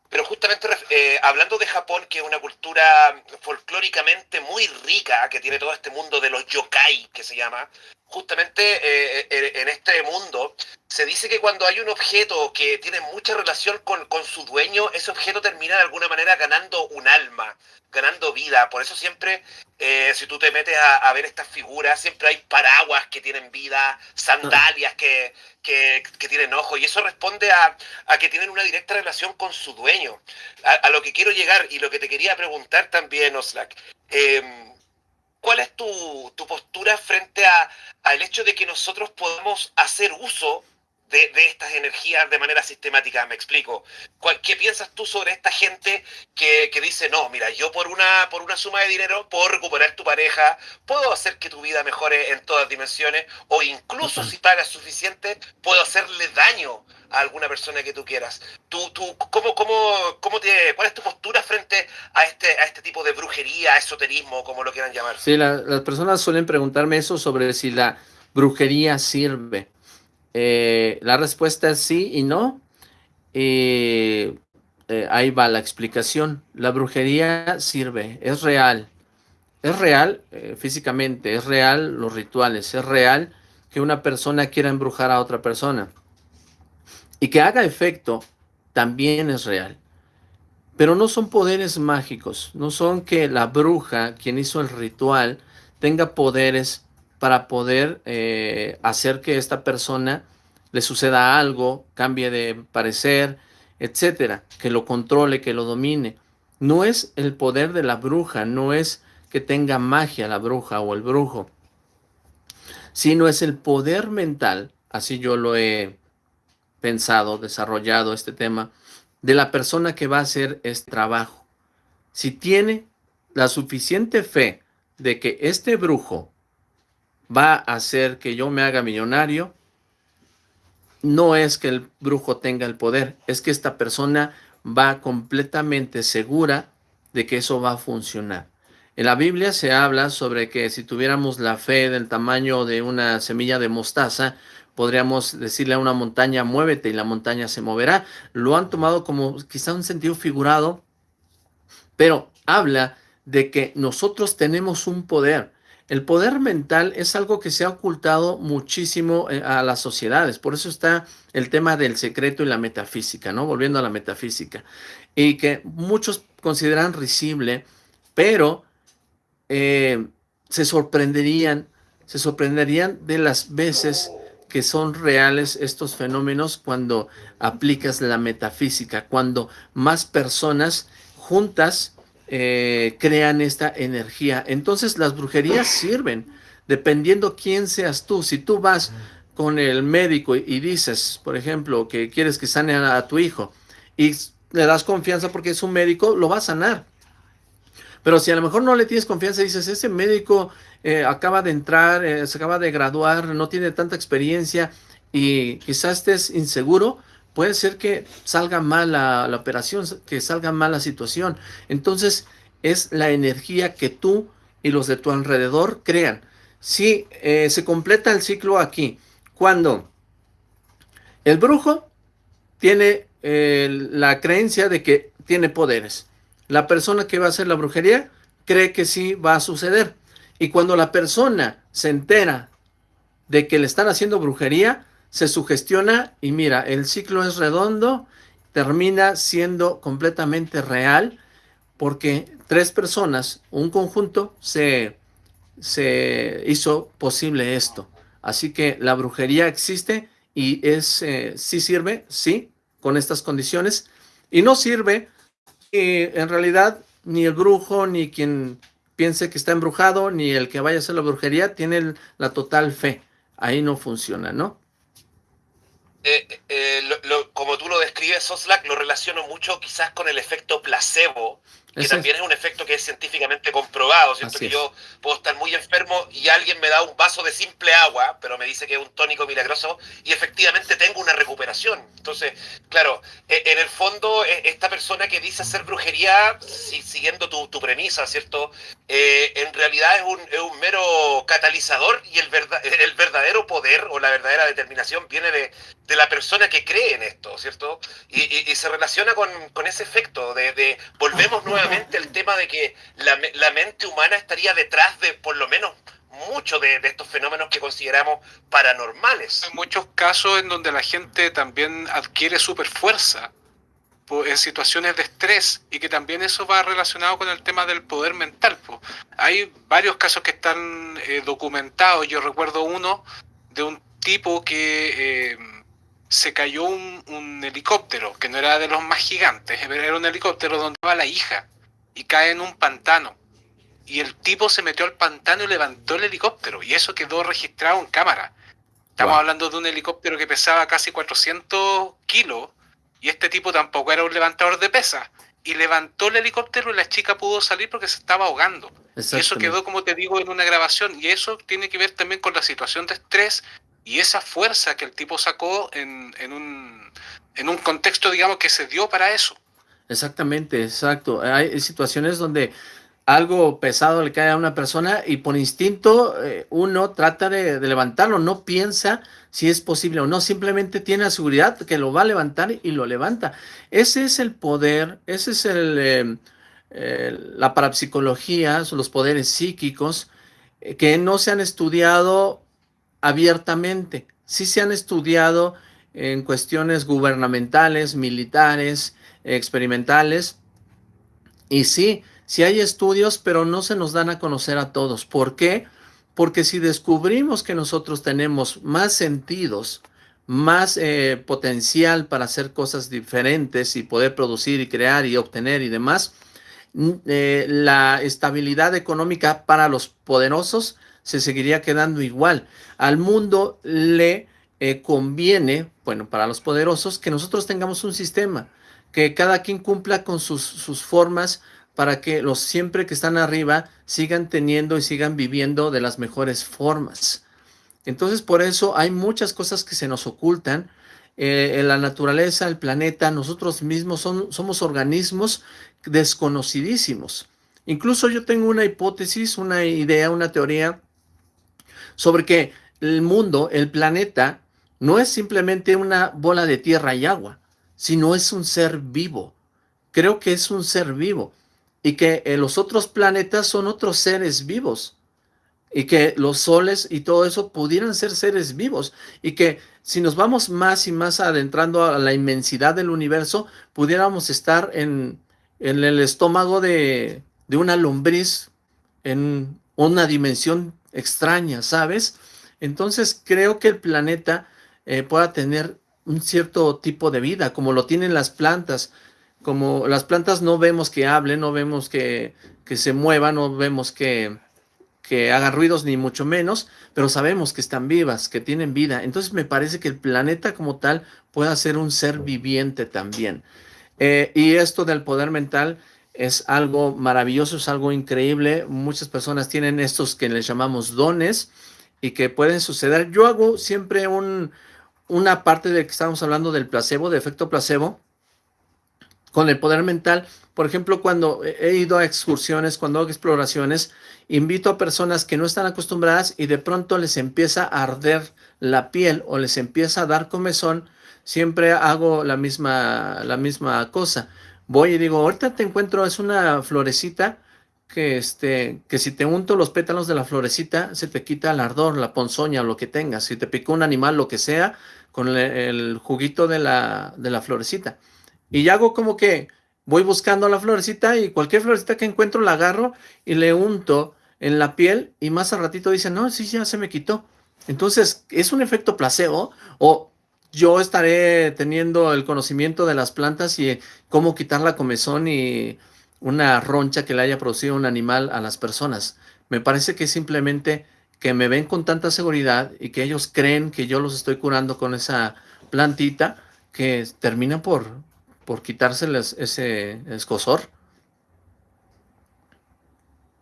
pero justamente eh, hablando de Japón, que es una cultura folclóricamente muy rica, que tiene todo este mundo de los yokai, que se llama, justamente eh, eh, en este mundo se dice que cuando hay un objeto que tiene mucha relación con, con, su dueño, ese objeto termina de alguna manera ganando un alma, ganando vida. Por eso siempre, eh, si tú te metes a, ver estas figuras, siempre hay paraguas que tienen vida, sandalias que, que, tienen ojos, y eso responde a, a, que tienen una directa relación con su dueño. A, lo que quiero llegar y lo que te quería preguntar también, Oslak. ¿Cuál es tu, tu postura frente a, al hecho de que nosotros podemos hacer uso de, de, estas energías de manera sistemática. Me explico. ¿Qué piensas tú sobre esta gente que, que, dice, no, mira, yo por una, por una suma de dinero puedo recuperar tu pareja, puedo hacer que tu vida mejore en todas dimensiones, o incluso si pagas suficiente, puedo hacerle daño a alguna persona que tú quieras. ¿Tú, tú, cómo, cómo, cómo te, ¿Cuál es tu postura frente a este, a este tipo de brujería, esoterismo, como lo quieran llamar? Sí, la, las personas suelen preguntarme eso sobre si la brujería sirve. Eh, la respuesta es sí y no. Eh, eh, ahí va la explicación. La brujería sirve, es real. Es real físicamente, es real los rituales, es real que una persona quiera embrujar a otra persona. Y que haga efecto también es real. Pero no son poderes mágicos, no son que la bruja, quien hizo el ritual, tenga poderes para poder eh, hacer que esta persona le suceda algo, cambie de parecer, etcétera, que lo controle, que lo domine. No es el poder de la bruja, no es que tenga magia la bruja o el brujo, sino es el poder mental, así yo lo he pensado, desarrollado este tema, de la persona que va a hacer este trabajo. Si tiene la suficiente fe de que este brujo va a hacer que yo me haga millonario, no es que el brujo tenga el poder, es que esta persona va completamente segura de que eso va a funcionar. En la Biblia se habla sobre que si tuviéramos la fe del tamaño de una semilla de mostaza, podríamos decirle a una montaña, muévete y la montaña se moverá. Lo han tomado como quizá un sentido figurado, pero habla de que nosotros tenemos un poder. El poder mental es algo que se ha ocultado muchísimo eh, a las sociedades, por eso está el tema del secreto y la metafísica, ¿no? Volviendo a la metafísica, y que muchos consideran risible, pero eh, se sorprenderían, se sorprenderían de las veces que son reales estos fenómenos cuando aplicas la metafísica, cuando más personas juntas eh, crean esta energía. Entonces las brujerías sirven, dependiendo quién seas tú. Si tú vas con el médico y dices, por ejemplo, que quieres que sane a tu hijo y le das confianza porque es un médico, lo va a sanar. Pero si a lo mejor no le tienes confianza y dices, ese médico eh, acaba de entrar, eh, se acaba de graduar, no tiene tanta experiencia y quizás estés inseguro, puede ser que salga mal la, operación, que salga mal la situación. Entonces, es la energía que tú y los de tu alrededor crean. Si eh, se completa el ciclo aquí, cuando el brujo tiene eh, la creencia de que tiene poderes. La persona que va a hacer la brujería cree que sí va a suceder. Y cuando la persona se entera de que le están haciendo brujería, se sugestiona y mira, el ciclo es redondo, termina siendo completamente real porque tres personas, un conjunto, se, se hizo posible esto. Así que la brujería existe y es, eh, sí sirve, sí, con estas condiciones, y no sirve y en realidad ni el brujo ni quien piense que está embrujado, ni el que vaya a hacer la brujería tiene la total fe. Ahí no funciona, ¿no? Eh, eh, como tú lo describes, Soslack, lo relaciono mucho quizás con el efecto placebo, que también es un efecto que es científicamente comprobado, ¿cierto? que yo puedo estar muy enfermo y alguien me da un vaso de simple agua, pero me dice que es un tónico milagroso y efectivamente tengo una recuperación. Entonces, claro, e, en el fondo, esta persona que dice hacer brujería, siguiendo tu, premisa, ¿cierto? Eh, en realidad es un, es un, mero catalizador y el, el verdadero poder o la verdadera determinación viene de, de la persona que cree en esto, ¿cierto? Y, se relaciona con, ese efecto de, de volvemos nuevamente el tema de que la, mente humana estaría detrás de por lo menos muchos de, estos fenómenos que consideramos paranormales. Hay muchos casos en donde la gente también adquiere super fuerza en situaciones de estrés y que también eso va relacionado con el tema del poder mental. Hay varios casos que están eh, documentados. Yo recuerdo uno de un tipo que eh, se cayó un, un, helicóptero, que no era de los más gigantes, era un helicóptero donde va la hija y cae en un pantano. Y el tipo se metió al pantano y levantó el helicóptero. Y eso quedó registrado en cámara. Estamos hablando de un helicóptero que pesaba casi 400 kilos. Y este tipo tampoco era un levantador de pesas. Y levantó el helicóptero y la chica pudo salir porque se estaba ahogando. Y eso quedó, como te digo, en una grabación. Y eso tiene que ver también con la situación de estrés y esa fuerza que el tipo sacó en, en, un, en un contexto, digamos, que se dio para eso. Exactamente, exacto. Hay situaciones donde algo pesado le cae a una persona y por instinto eh, uno trata de, levantarlo, no piensa si es posible o no, simplemente tiene la seguridad que lo va a levantar y lo levanta. Ese es el poder, ese es el, em, la parapsicología, los poderes psíquicos eh, que no se han estudiado abiertamente, sí se han estudiado en cuestiones gubernamentales, militares, experimentales. Y sí, sí hay estudios, pero no se nos dan a conocer a todos. ¿Por qué? Porque si descubrimos que nosotros tenemos más sentidos, más eh, potencial para hacer cosas diferentes y poder producir y crear y obtener y demás, eh, la estabilidad económica para los poderosos se seguiría quedando igual. Al mundo le eh, conviene, bueno, para los poderosos, que nosotros tengamos un sistema que cada quien cumpla con sus, sus formas para que los siempre que están arriba sigan teniendo y sigan viviendo de las mejores formas. Entonces por eso hay muchas cosas que se nos ocultan. Eh, la naturaleza, el planeta, nosotros mismos son, somos organismos desconocidísimos. Incluso yo tengo una hipótesis, una idea, una teoría sobre que el mundo, el planeta, no es simplemente una bola de tierra y agua sino es un ser vivo. Creo que es un ser vivo y que eh, los otros planetas son otros seres vivos y que los soles y todo eso pudieran ser seres vivos y que si nos vamos más y más adentrando a la inmensidad del universo, pudiéramos estar en, en el estómago de, de una lombriz en una dimensión extraña, ¿sabes? Entonces creo que el planeta eh, pueda tener un cierto tipo de vida, como lo tienen las plantas. Como las plantas no vemos que hablen, no vemos que, que se muevan, no vemos que, que hagan ruidos ni mucho menos, pero sabemos que están vivas, que tienen vida. Entonces me parece que el planeta como tal puede ser un ser viviente también. Eh, y esto del poder mental es algo maravilloso, es algo increíble. Muchas personas tienen estos que les llamamos dones y que pueden suceder. Yo hago siempre un, una parte de que estamos hablando del placebo, de efecto placebo, con el poder mental. Por ejemplo, cuando he ido a excursiones, cuando hago exploraciones, invito a personas que no están acostumbradas y de pronto les empieza a arder la piel o les empieza a dar comezón, siempre hago la misma, la misma cosa. Voy y digo, ahorita te encuentro, es una florecita que, este, que si te unto los pétalos de la florecita, se te quita el ardor, la ponzoña, lo que tengas. Si te picó un animal, lo que sea, con el, juguito de la, de la florecita. Y ya hago como que voy buscando la florecita y cualquier florecita que encuentro la agarro y le unto en la piel y más al ratito dicen, no, sí, ya se me quitó. Entonces, ¿es un efecto placebo o yo estaré teniendo el conocimiento de las plantas y cómo quitar la comezón y, una roncha que le haya producido un animal a las personas. Me parece que simplemente que me ven con tanta seguridad y que ellos creen que yo los estoy curando con esa plantita que termina por, por quitárseles ese escosor.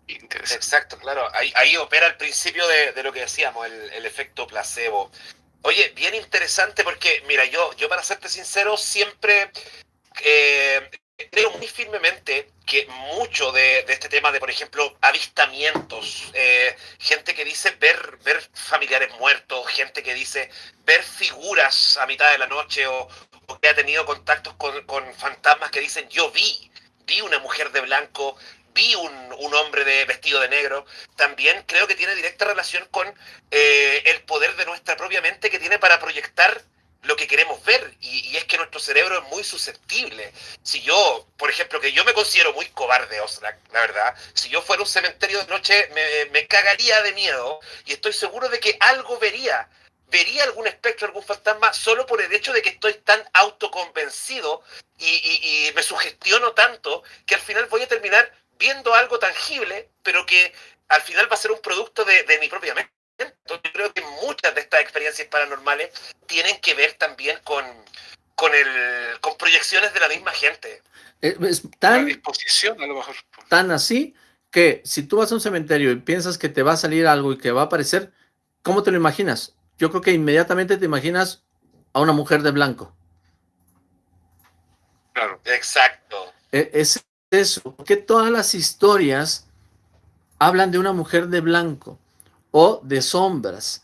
Exacto, claro. Ahí, opera el principio de, lo que decíamos, el, efecto placebo. Oye, bien interesante porque, mira, yo, yo para serte sincero, siempre eh, creo muy firmemente que mucho de, este tema de, por ejemplo, avistamientos, eh, gente que dice ver, ver familiares muertos, gente que dice ver figuras a mitad de la noche o, que ha tenido contactos con, con, fantasmas que dicen yo vi, vi una mujer de blanco, vi un, un, hombre vestido de negro, también creo que tiene directa relación con eh, el poder de nuestra propia mente que tiene para proyectar lo que queremos ver y, es que nuestro cerebro es muy susceptible. Si yo, por ejemplo, que yo me considero muy cobarde, Osrak, la verdad, si yo fuera un cementerio de noche me, me cagaría de miedo y estoy seguro de que algo vería. Vería algún espectro, algún fantasma, solo por el hecho de que estoy tan autoconvencido y, y me sugestiono tanto que al final voy a terminar viendo algo tangible, pero que al final va a ser un producto de, de mi propia mente. Entonces, yo creo que muchas de estas experiencias paranormales tienen que ver también con, con, el, con proyecciones de la misma gente. Eh, es, tan, disposición, a lo mejor. Tan así que si tú vas a un cementerio y piensas que te va a salir algo y que va a aparecer, ¿cómo te lo imaginas? Yo creo que inmediatamente te imaginas a una mujer de blanco. Claro. Exacto. E, es eso, que todas las historias hablan de una mujer de blanco o de sombras.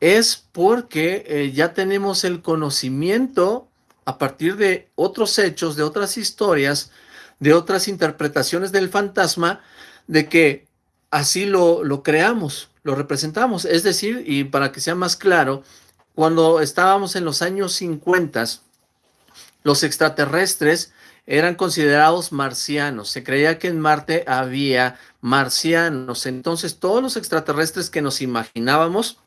Es porque eh, ya tenemos el conocimiento a partir de otros hechos, de otras historias, de otras interpretaciones del fantasma, de que así lo, lo creamos, lo representamos. Es decir, y para que sea más claro, cuando estábamos en los años 50, los extraterrestres eran considerados marcianos. Se creía que en Marte había marcianos. Entonces todos los extraterrestres que nos imaginábamos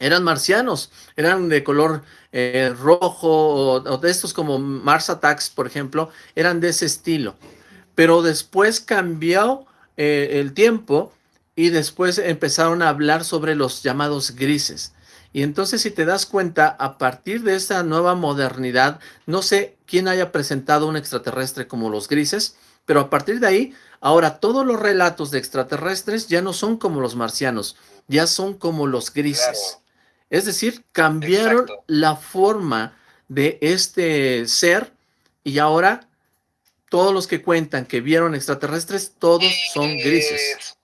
eran marcianos, eran de color eh, rojo o, de estos como Mars Attacks, por ejemplo, eran de ese estilo. Pero después cambió eh, el tiempo y después empezaron a hablar sobre los llamados grises. Y entonces si te das cuenta, a partir de esa nueva modernidad, no sé quién haya presentado un extraterrestre como los grises, pero a partir de ahí, ahora todos los relatos de extraterrestres ya no son como los marcianos, ya son como los grises. Es decir, cambiaron la forma de este ser y ahora todos los que cuentan que vieron extraterrestres, todos son grises.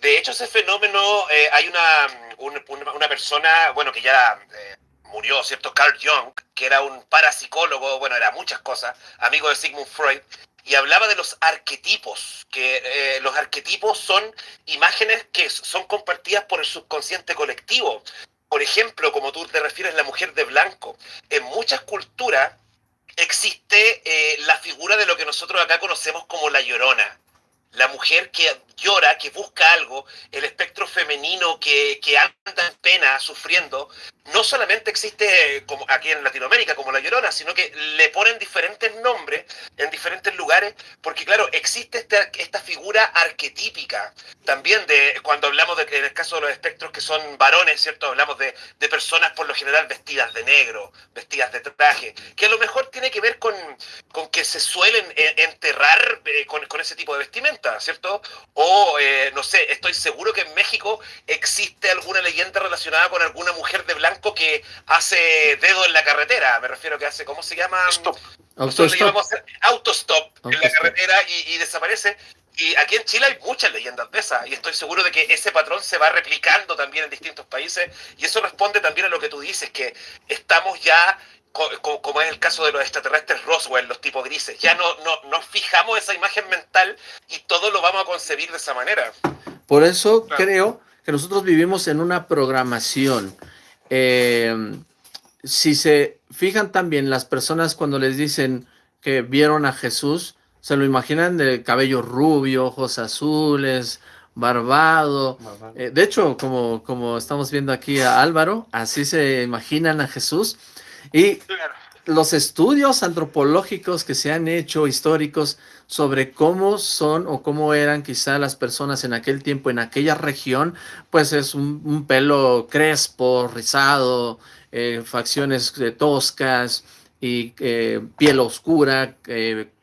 De hecho, ese fenómeno, eh, hay una, una, persona, bueno, que ya eh, murió, ¿cierto? Carl Jung, que era un parapsicólogo, bueno, era muchas cosas, amigo de Sigmund Freud, y hablaba de los arquetipos, que eh, los arquetipos son imágenes que son compartidas por el subconsciente colectivo. Por ejemplo, como tú te refieres, la mujer de blanco. En muchas culturas existe eh, la figura de lo que nosotros acá conocemos como la llorona la mujer que llora, que busca algo, el espectro femenino que, que, anda en pena, sufriendo, no solamente existe como aquí en Latinoamérica como la Llorona, sino que le ponen diferentes nombres en diferentes lugares, porque claro, existe esta, esta figura arquetípica. También de cuando hablamos de en el caso de los espectros que son varones, ¿cierto? Hablamos de, de personas por lo general vestidas de negro, vestidas de traje, que a lo mejor tiene que ver con, con que se suelen eh, enterrar eh, con, con ese tipo de vestimenta, ¿cierto? O, eh, no sé, estoy seguro que en México existe alguna leyenda relacionada con alguna mujer de blanco que hace dedo en la carretera, me refiero que hace, ¿cómo se llama? Stop. Autostop. Autostop en la carretera y, desaparece. Y aquí en Chile hay muchas leyendas de esas, y estoy seguro de que ese patrón se va replicando también en distintos países, y eso responde también a lo que tú dices, que estamos ya, como es el caso de los extraterrestres Roswell, los tipos grises, ya no, no, nos fijamos esa imagen mental y todo lo vamos a concebir de esa manera. Por eso creo que nosotros vivimos en una programación eh, si se fijan también las personas cuando les dicen que vieron a Jesús, se lo imaginan de cabello rubio, ojos azules, barbado. Eh, de hecho, como, como estamos viendo aquí a Álvaro, así se imaginan a Jesús. Y los estudios antropológicos que se han hecho históricos sobre cómo son o cómo eran quizá las personas en aquel tiempo, en aquella región, pues es un, pelo crespo, rizado, eh, facciones eh, toscas y eh, piel oscura,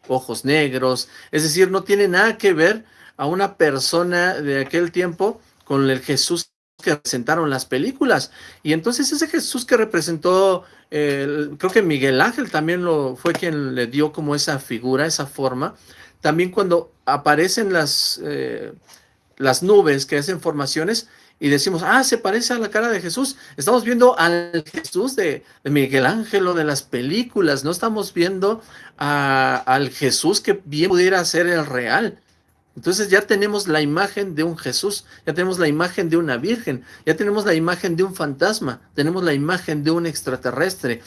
ojos negros, es decir, no tiene nada que ver a una persona de aquel tiempo con el Jesús que representaron las películas. Y entonces ese Jesús que representó, creo que Miguel Ángel también lo fue quien le dio como esa figura, esa forma. También cuando aparecen las, eh, las nubes que hacen formaciones y decimos, ah, se parece a la cara de Jesús. Estamos viendo al Jesús de, Miguel Ángel o de las películas, no estamos viendo al Jesús que bien pudiera ser el real. Entonces ya tenemos la imagen de un Jesús, ya tenemos la imagen de una virgen, ya tenemos la imagen de un fantasma, tenemos la imagen de un extraterrestre.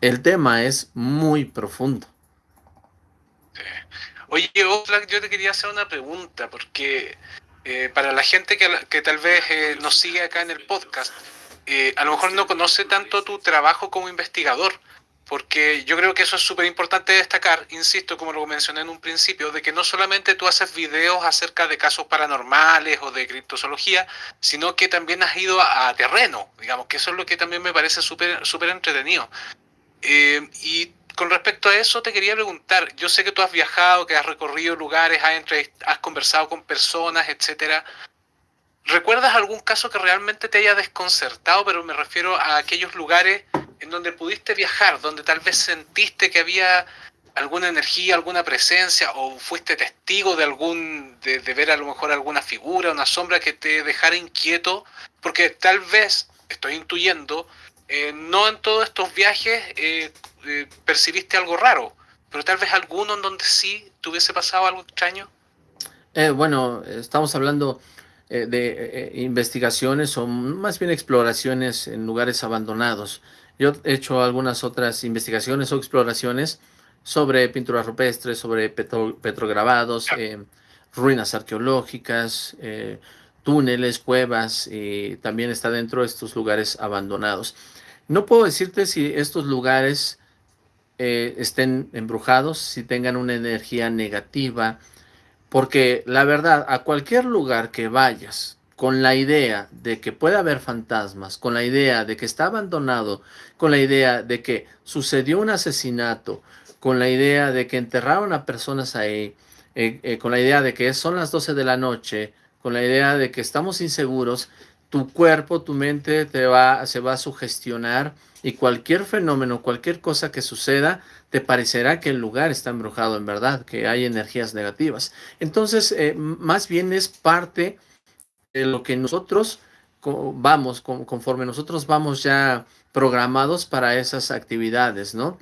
El tema es muy profundo. Oye, Oxlack, yo te quería hacer una pregunta, porque eh, para la gente que, tal vez eh, nos sigue acá en el podcast, eh, a lo mejor no conoce tanto tu trabajo como investigador porque yo creo que eso es súper importante destacar, insisto, como lo mencioné en un principio, de que no solamente tú haces videos acerca de casos paranormales o de criptozoología, sino que también has ido a, terreno, digamos, que eso es lo que también me parece súper entretenido. Eh, y con respecto a eso te quería preguntar, yo sé que tú has viajado, que has recorrido lugares, has, has conversado con personas, etcétera. ¿Recuerdas algún caso que realmente te haya desconcertado? Pero me refiero a aquellos lugares en donde pudiste viajar, donde tal vez sentiste que había alguna energía, alguna presencia, o fuiste testigo de algún, de, ver a lo mejor alguna figura, una sombra que te dejara inquieto, porque tal vez, estoy intuyendo, eh, no en todos estos viajes eh, eh, percibiste algo raro, pero tal vez alguno en donde sí te hubiese pasado algo extraño. bueno, estamos hablando eh, de eh, investigaciones o más bien exploraciones en lugares abandonados. Yo he hecho algunas otras investigaciones o exploraciones sobre pinturas rupestres, sobre petrograbados, eh, ruinas arqueológicas, túneles, cuevas, y también está dentro de estos lugares abandonados. No puedo decirte si estos lugares estén embrujados, si tengan una energía negativa, porque la verdad, a cualquier lugar que vayas con la idea de que puede haber fantasmas, con la idea de que está abandonado, con la idea de que sucedió un asesinato, con la idea de que enterraron a personas ahí, eh, eh, con la idea de que son las 12 de la noche, con la idea de que estamos inseguros, tu cuerpo, tu mente te va, se va a sugestionar y cualquier fenómeno, cualquier cosa que suceda, te parecerá que el lugar está embrujado en verdad, que hay energías negativas. Entonces, eh, más bien es parte lo que nosotros vamos, conforme nosotros vamos ya programados para esas actividades, ¿no?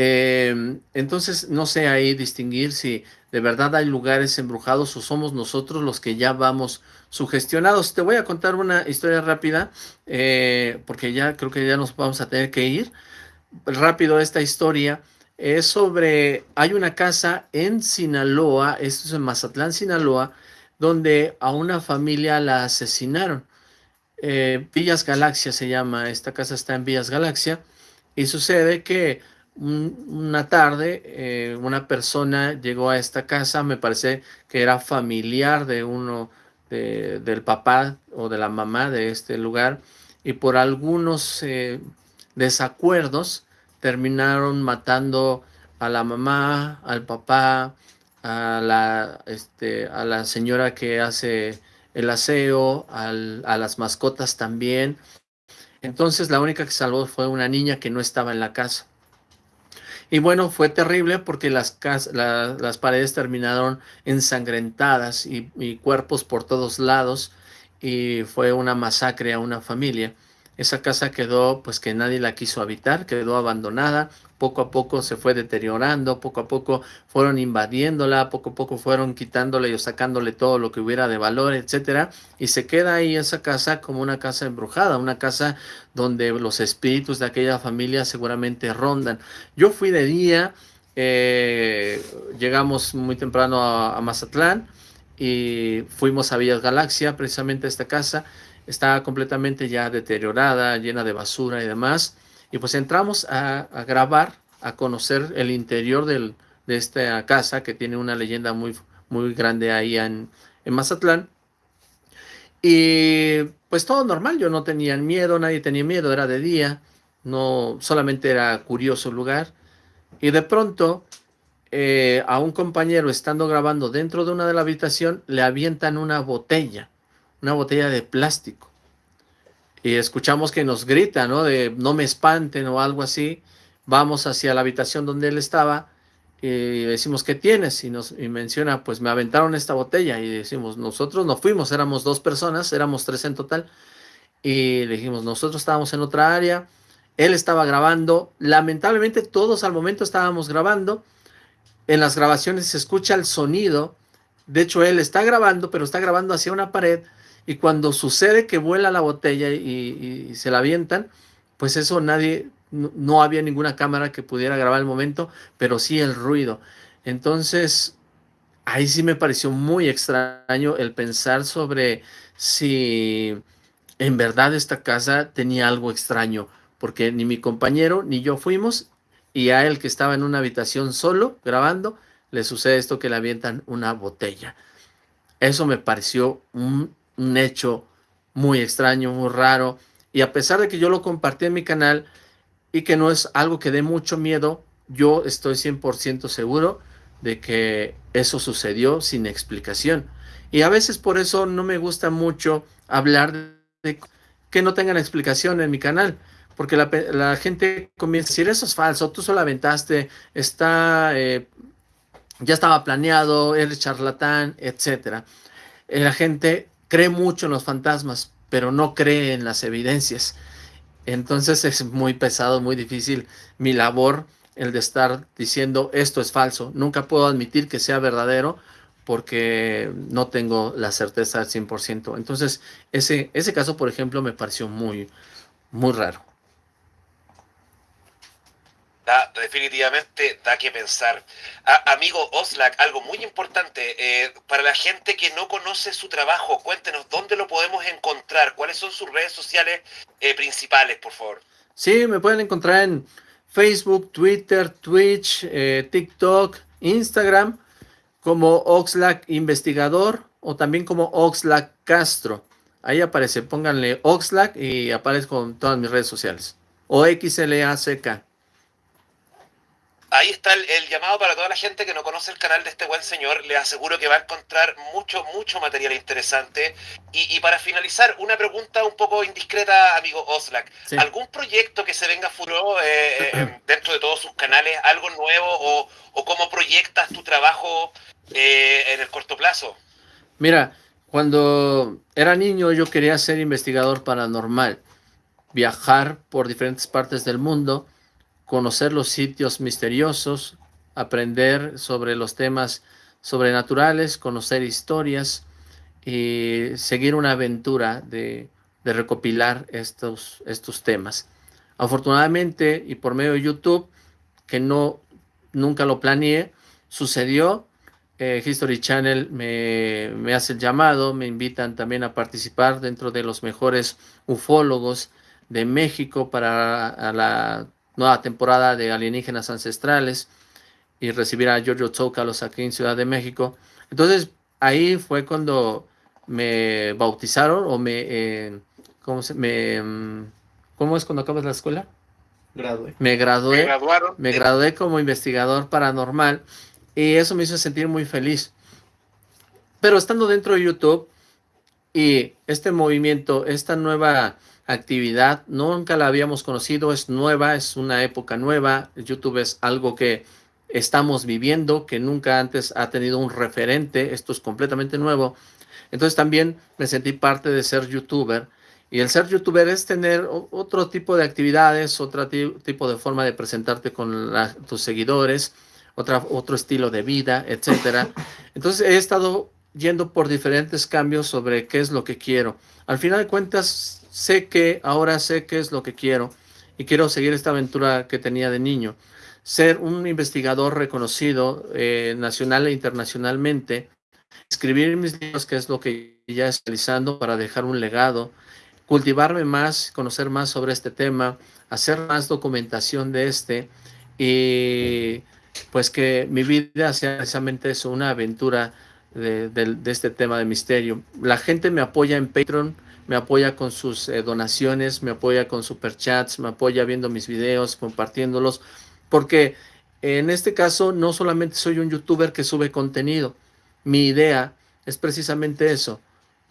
Em, entonces, no sé ahí distinguir si de verdad hay lugares embrujados o somos nosotros los que ya vamos sugestionados. Te voy a contar una historia rápida, eh, porque ya creo que ya nos vamos a tener que ir. Rápido esta historia es sobre, hay una casa en Sinaloa, esto es en Mazatlán, Sinaloa, donde a una familia la asesinaron. Eh, Villas Galaxia se llama, esta casa está en Villas Galaxia, y sucede que una tarde eh, una persona llegó a esta casa, me parece que era familiar de uno del papá o de la mamá de este lugar y por algunos eh, desacuerdos terminaron matando a la mamá, al papá, a la, este, a la señora que hace el aseo, a las mascotas también. Entonces la única que salvó fue una niña que no estaba en la casa. Y bueno, fue terrible porque las, las paredes terminaron ensangrentadas y, cuerpos por todos lados y fue una masacre a una familia. Esa casa quedó, pues que nadie la quiso habitar, quedó abandonada, poco a poco se fue deteriorando, poco a poco fueron invadiéndola, poco a poco fueron quitándole o sacándole todo lo que hubiera de valor, etcétera, y se queda ahí esa casa como una casa embrujada, una casa donde los espíritus de aquella familia seguramente rondan. Yo fui de día, eh, llegamos muy temprano a, Mazatlán y fuimos a Villas Galaxia, precisamente a esta casa estaba completamente ya deteriorada, llena de basura y demás. Y pues entramos a, grabar, a conocer el interior de esta casa que tiene una leyenda muy, muy grande ahí en, en Mazatlán. Y pues todo normal, yo no tenía miedo, nadie tenía miedo, era de día, no solamente era curioso el lugar. Y de pronto eh, a un compañero estando grabando dentro de una de la habitación le avientan una botella, una botella de plástico. Y escuchamos que nos grita, ¿no? De no me espanten o algo así. Vamos hacia la habitación donde él estaba y decimos, ¿qué tienes? Y nos menciona, pues me aventaron esta botella y decimos, nosotros no fuimos, éramos dos personas, éramos tres en total. Y le dijimos, nosotros estábamos en otra área, él estaba grabando, lamentablemente todos al momento estábamos grabando, en las grabaciones se escucha el sonido, de hecho él está grabando, pero está grabando hacia una pared, y cuando sucede que vuela la botella y, se la avientan, pues eso nadie, no, había ninguna cámara que pudiera grabar el momento, pero sí el ruido. Entonces, ahí sí me pareció muy extraño el pensar sobre si en verdad esta casa tenía algo extraño, porque ni mi compañero ni yo fuimos, y a él que estaba en una habitación solo grabando, le sucede esto que le avientan una botella. Eso me pareció un, un hecho muy extraño, muy raro, y a pesar de que yo lo compartí en mi canal, y que no es algo que dé mucho miedo, yo estoy 100% seguro de que eso sucedió sin explicación. Y a veces por eso no me gusta mucho hablar de que no tengan explicación en mi canal, porque la, gente comienza a decir, eso es falso, tú solo aventaste, está, eh, ya estaba planeado, eres charlatán, etc. Eh, la gente cree mucho en los fantasmas, pero no cree en las evidencias. Entonces es muy pesado, muy difícil mi labor el de estar diciendo esto es falso. Nunca puedo admitir que sea verdadero porque no tengo la certeza al 100%. Entonces ese, ese caso, por ejemplo, me pareció muy, muy raro definitivamente da que pensar. amigo Oslak, algo muy importante, eh, para la gente que no conoce su trabajo, cuéntenos dónde lo podemos encontrar, cuáles son sus redes sociales eh, principales, por favor. Sí, me pueden encontrar en Facebook, Twitter, Twitch, eh, TikTok, Instagram, como Oxlack Investigador o también como Oxlack Castro. Ahí aparece, pónganle Oxlack y aparece con todas mis redes sociales. O XLACK ahí está el, llamado para toda la gente que no conoce el canal de este buen señor. Le aseguro que va a encontrar mucho, mucho material interesante. Y, para finalizar, una pregunta un poco indiscreta, amigo Oslak. ¿Algún proyecto que se venga furor eh, eh, dentro de todos sus canales? ¿Algo nuevo? ¿O, cómo proyectas tu trabajo eh, en el corto plazo? Mira, cuando era niño yo quería ser investigador paranormal. Viajar por diferentes partes del mundo conocer los sitios misteriosos, aprender sobre los temas sobrenaturales, conocer historias y seguir una aventura de, recopilar estos, estos temas. Afortunadamente y por medio de YouTube, que no nunca lo planeé, sucedió. Eh, History Channel me, me, hace el llamado, me invitan también a participar dentro de los mejores ufólogos de México para la nueva temporada de Alienígenas Ancestrales y recibir a Giorgio Tsoukalos aquí en Ciudad de México. Entonces ahí fue cuando me bautizaron o me, eh, ¿cómo, se, me mm, ¿cómo es cuando acabas la escuela? Gradué. Me gradué. Me graduaron. Me gradué como investigador paranormal y eso me hizo sentir muy feliz. Pero estando dentro de YouTube y este movimiento, esta nueva actividad, nunca la habíamos conocido, es nueva, es una época nueva, YouTube es algo que estamos viviendo, que nunca antes ha tenido un referente, esto es completamente nuevo, entonces también me sentí parte de ser youtuber, y el ser youtuber es tener otro tipo de actividades, otro tipo de forma de presentarte con tus seguidores, otra, otro estilo de vida, etcétera. Entonces he estado yendo por diferentes cambios sobre qué es lo que quiero. Al final de cuentas, sé que ahora sé qué es lo que quiero y quiero seguir esta aventura que tenía de niño. Ser un investigador reconocido eh, nacional e internacionalmente, escribir mis libros, que es lo que ya estoy realizando para dejar un legado, cultivarme más, conocer más sobre este tema, hacer más documentación de este y pues que mi vida sea precisamente eso, una aventura de, este tema de misterio. La gente me apoya en Patreon, me apoya con sus eh, donaciones, me apoya con superchats, me apoya viendo mis videos, compartiéndolos, porque en este caso no solamente soy un youtuber que sube contenido, mi idea es precisamente eso,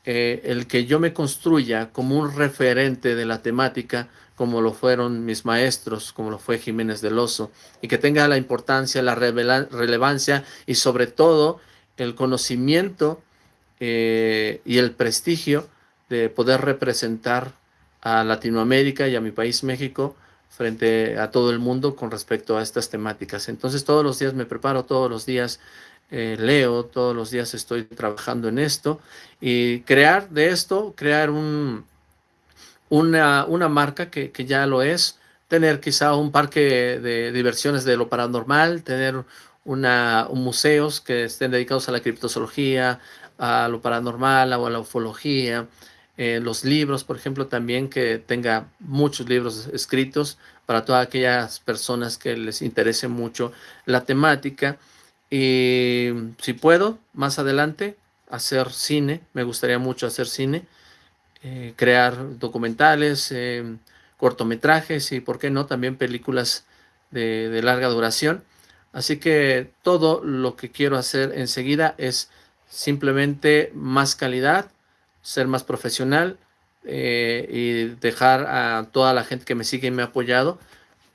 eh, el que yo me construya como un referente de la temática, como lo fueron mis maestros, como lo fue Jiménez del Oso, y que tenga la importancia, la relevancia y sobre todo el conocimiento eh, y el prestigio de poder representar a Latinoamérica y a mi país México frente a todo el mundo con respecto a estas temáticas. Entonces todos los días me preparo, todos los días eh, leo, todos los días estoy trabajando en esto y crear de esto, crear un, una, una marca que, que ya lo es, tener quizá un parque de diversiones de lo paranormal, tener una, un museos que estén dedicados a la criptozoología, a lo paranormal, o a la ufología, eh, los libros, por ejemplo, también que tenga muchos libros escritos para todas aquellas personas que les interese mucho la temática. Y si puedo, más adelante, hacer cine, me gustaría mucho hacer cine, eh, crear documentales, eh, cortometrajes y, ¿por qué no?, también películas de, de larga duración. Así que todo lo que quiero hacer enseguida es simplemente más calidad, ser más profesional eh, y dejar a toda la gente que me sigue y me ha apoyado,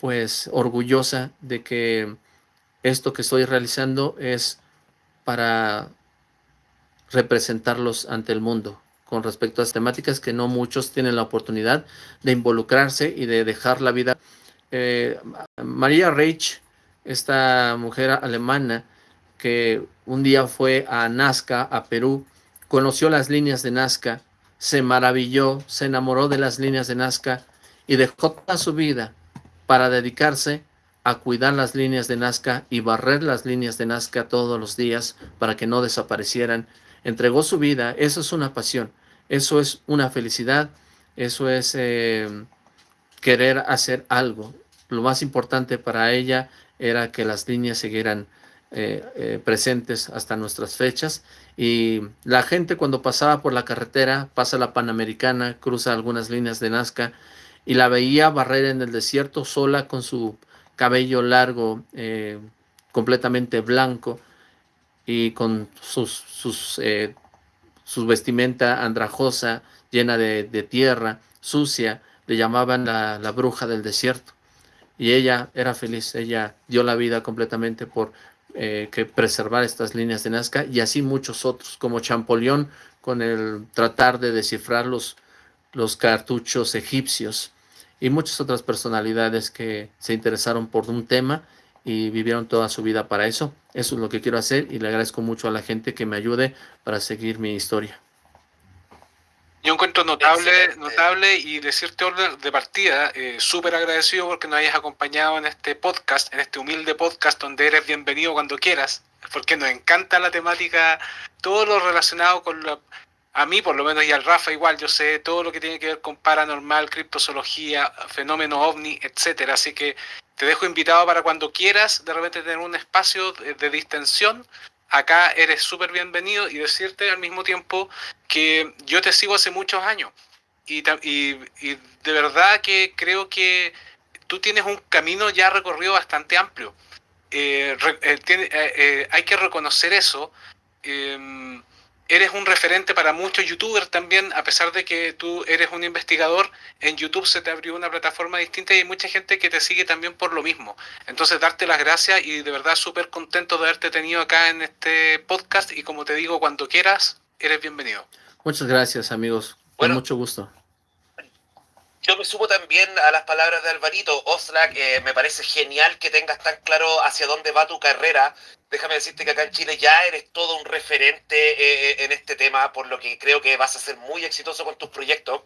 pues orgullosa de que esto que estoy realizando es para representarlos ante el mundo con respecto a las temáticas que no muchos tienen la oportunidad de involucrarse y de dejar la vida. Eh, María Reich, esta mujer alemana que un día fue a Nazca, a Perú, conoció las líneas de Nazca, se maravilló, se enamoró de las líneas de Nazca y dejó toda su vida para dedicarse a cuidar las líneas de Nazca y barrer las líneas de Nazca todos los días para que no desaparecieran. Entregó su vida, eso es una pasión, eso es una felicidad, eso es eh, querer hacer algo. Lo más importante para ella era que las líneas siguieran eh, eh, presentes hasta nuestras fechas y la gente cuando pasaba por la carretera, pasa la Panamericana, cruza algunas líneas de Nazca y la veía barrer en el desierto sola con su cabello largo, eh, completamente blanco y con sus, sus, su vestimenta andrajosa, llena de, tierra, sucia, le llamaban la, la bruja del desierto. Y ella era feliz, ella dio la vida completamente por eh, que preservar estas líneas de Nazca y así muchos otros, como Champollion con el tratar de descifrar los, los cartuchos egipcios y muchas otras personalidades que se interesaron por un tema y vivieron toda su vida para eso. Eso es lo que quiero hacer y le agradezco mucho a la gente que me ayude para seguir mi historia. Yo encuentro notable, notable y decirte orden de partida, eh, súper agradecido porque nos hayas acompañado en este podcast, en este humilde podcast donde eres bienvenido cuando quieras, porque nos encanta la temática, todo lo relacionado con la, a mí por lo menos y al Rafa igual, yo sé todo lo que tiene que ver con paranormal, criptozoología, fenómeno ovni, etcétera, así que te dejo invitado para cuando quieras de repente tener un espacio de, de distensión acá eres súper bienvenido y decirte al mismo tiempo que yo te sigo hace muchos años y, de verdad que creo que tú tienes un camino ya recorrido bastante amplio. Eh, eh, eh, hay que reconocer eso. Eres un referente para muchos youtubers también, a pesar de que tú eres un investigador, en YouTube se te abrió una plataforma distinta y hay mucha gente que te sigue también por lo mismo. Entonces, darte las gracias y de verdad súper contento de haberte tenido acá en este podcast y como te digo, cuando quieras, eres bienvenido. Muchas gracias amigos, con mucho gusto. Yo me sumo también a las palabras de Alvarito. Oslak, eh, me parece genial que tengas tan claro hacia dónde va tu carrera. Déjame decirte que acá en Chile ya eres todo un referente eh, eh, en este tema, por lo que creo que vas a ser muy exitoso con tus proyectos.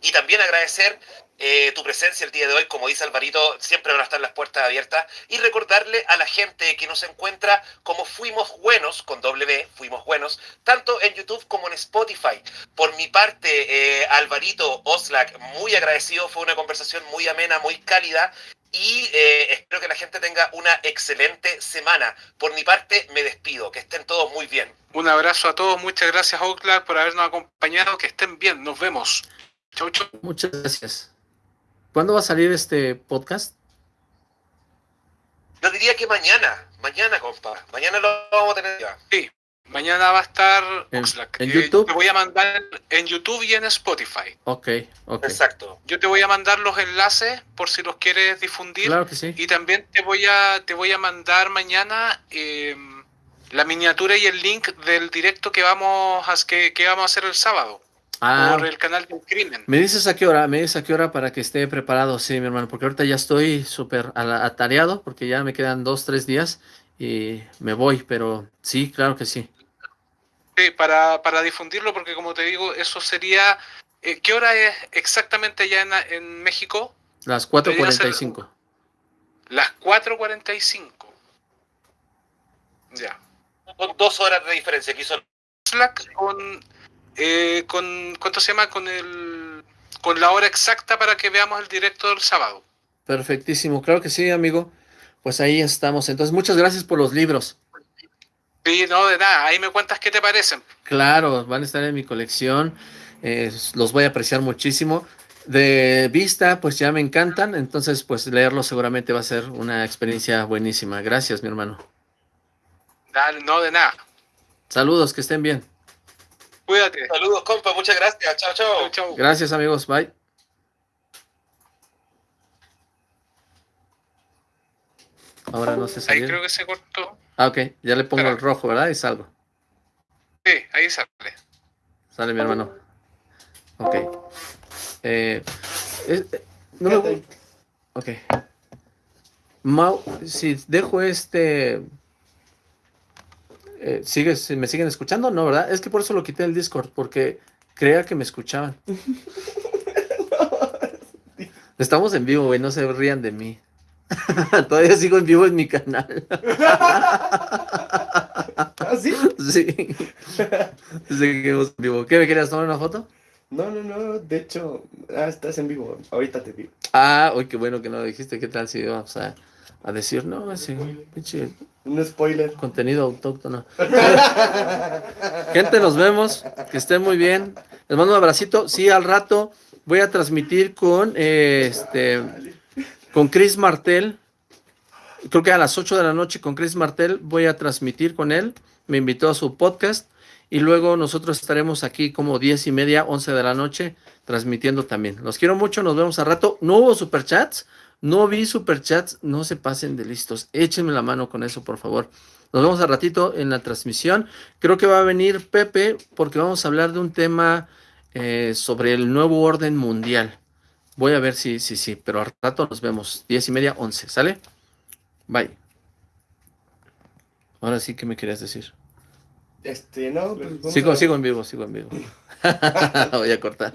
Y también agradecer eh, tu presencia el día de hoy, como dice Alvarito, siempre van a estar las puertas abiertas. Y recordarle a la gente que nos encuentra como Fuimos Buenos, con W, Fuimos Buenos, tanto en YouTube como en Spotify. Por mi parte, eh, Alvarito Oslak, muy agradecido, fue una conversación muy amena, muy cálida. Y eh, espero que la gente tenga una excelente semana. Por mi parte, me despido. Que estén todos muy bien. Un abrazo a todos. Muchas gracias, Oxlack, por habernos acompañado. Que estén bien. Nos vemos. Chau, chau. Muchas gracias. ¿Cuándo va a salir este podcast? Yo diría que mañana, mañana, compa. Mañana lo vamos a tener ya. Sí, mañana va a estar en, Oxlack. ¿en Eh, YouTube. Te voy a mandar en YouTube y en Spotify. Ok, ok. Exacto. Yo te voy a mandar los enlaces por si los quieres difundir. Claro que sí. Y también te voy a, te voy a mandar mañana eh, la miniatura y el link del directo que vamos a, que, que vamos a hacer el sábado Ah, por el canal del crimen. me dices a qué hora, me dices a qué hora para que esté preparado, sí, mi hermano, porque ahorita ya estoy súper atareado, porque ya me quedan dos, tres días y me voy, pero sí, claro que sí. Sí, para, para difundirlo, porque como te digo, eso sería... eh, ¿Qué hora es exactamente allá en, en México? Las Debería ser- 4.45. Las 4.45. Ya. Dos horas de diferencia. Aquí son Slack con, eh, con... ¿Cuánto se llama? Con el... Con la hora exacta para que veamos el directo del sábado. Perfectísimo, claro que sí, amigo. Pues ahí estamos. Entonces, muchas gracias por los libros. Sí, no, de nada. Ahí me cuentas qué te parecen. Claro, van a estar en mi colección. eh, los voy a apreciar muchísimo. De vista, pues ya me encantan. Entonces, pues leerlos seguramente va a ser una experiencia buenísima. Gracias, mi hermano. Dale, no, de nada. Saludos, que estén bien. Cuídate. saludos, compa. Muchas gracias. Chao, chao. Gracias, amigos. Bye. Ahora no se Ahí salió. creo que se cortó. Ah, ok. Ya le pongo el rojo, ¿verdad? Y salgo. Sí, ahí sale. Sale mi hermano. Ok. Eh, es- eh, no me Ok. Mau, si dejo este... eh, ¿sigues, ¿Me siguen escuchando? No, ¿verdad? Es que por eso lo quité del Discord, porque creía que me escuchaban. Estamos en vivo, güey, no se rían de mí. Todavía sigo en vivo en mi canal. ¿Ah, sí? sí. Seguimos en vivo. ¿Qué, me querías tomar una foto? No, no, no, de hecho, ah, estás en vivo, ahorita te digo. Ah, uy, qué bueno que no lo dijiste. ¿Qué tal si vamos a, a decir, no, ese pinche Un spoiler. contenido autóctono? Gente, nos vemos. Que estén muy bien. Les mando un abracito. Sí, al rato voy a transmitir con eh, este con Chris Martel. Creo que a las 8 de la noche con Chris Martel voy a transmitir con él. Me invitó a su podcast. Y luego nosotros estaremos aquí como 10 y media, 11 de la noche, transmitiendo también. Los quiero mucho, nos vemos a rato. No hubo superchats, no vi superchats, no se pasen de listos. Échenme la mano con eso, por favor. Nos vemos a ratito en la transmisión. Creo que va a venir Pepe porque vamos a hablar de un tema eh, sobre el nuevo orden mundial. Voy a ver si, sí, sí, pero al rato nos vemos. 10 y media, 11, ¿sale? Bye. Ahora sí, ¿qué me querías decir? Este, no, pues Sigo, a- sigo en vivo, sigo en vivo. Voy a cortar.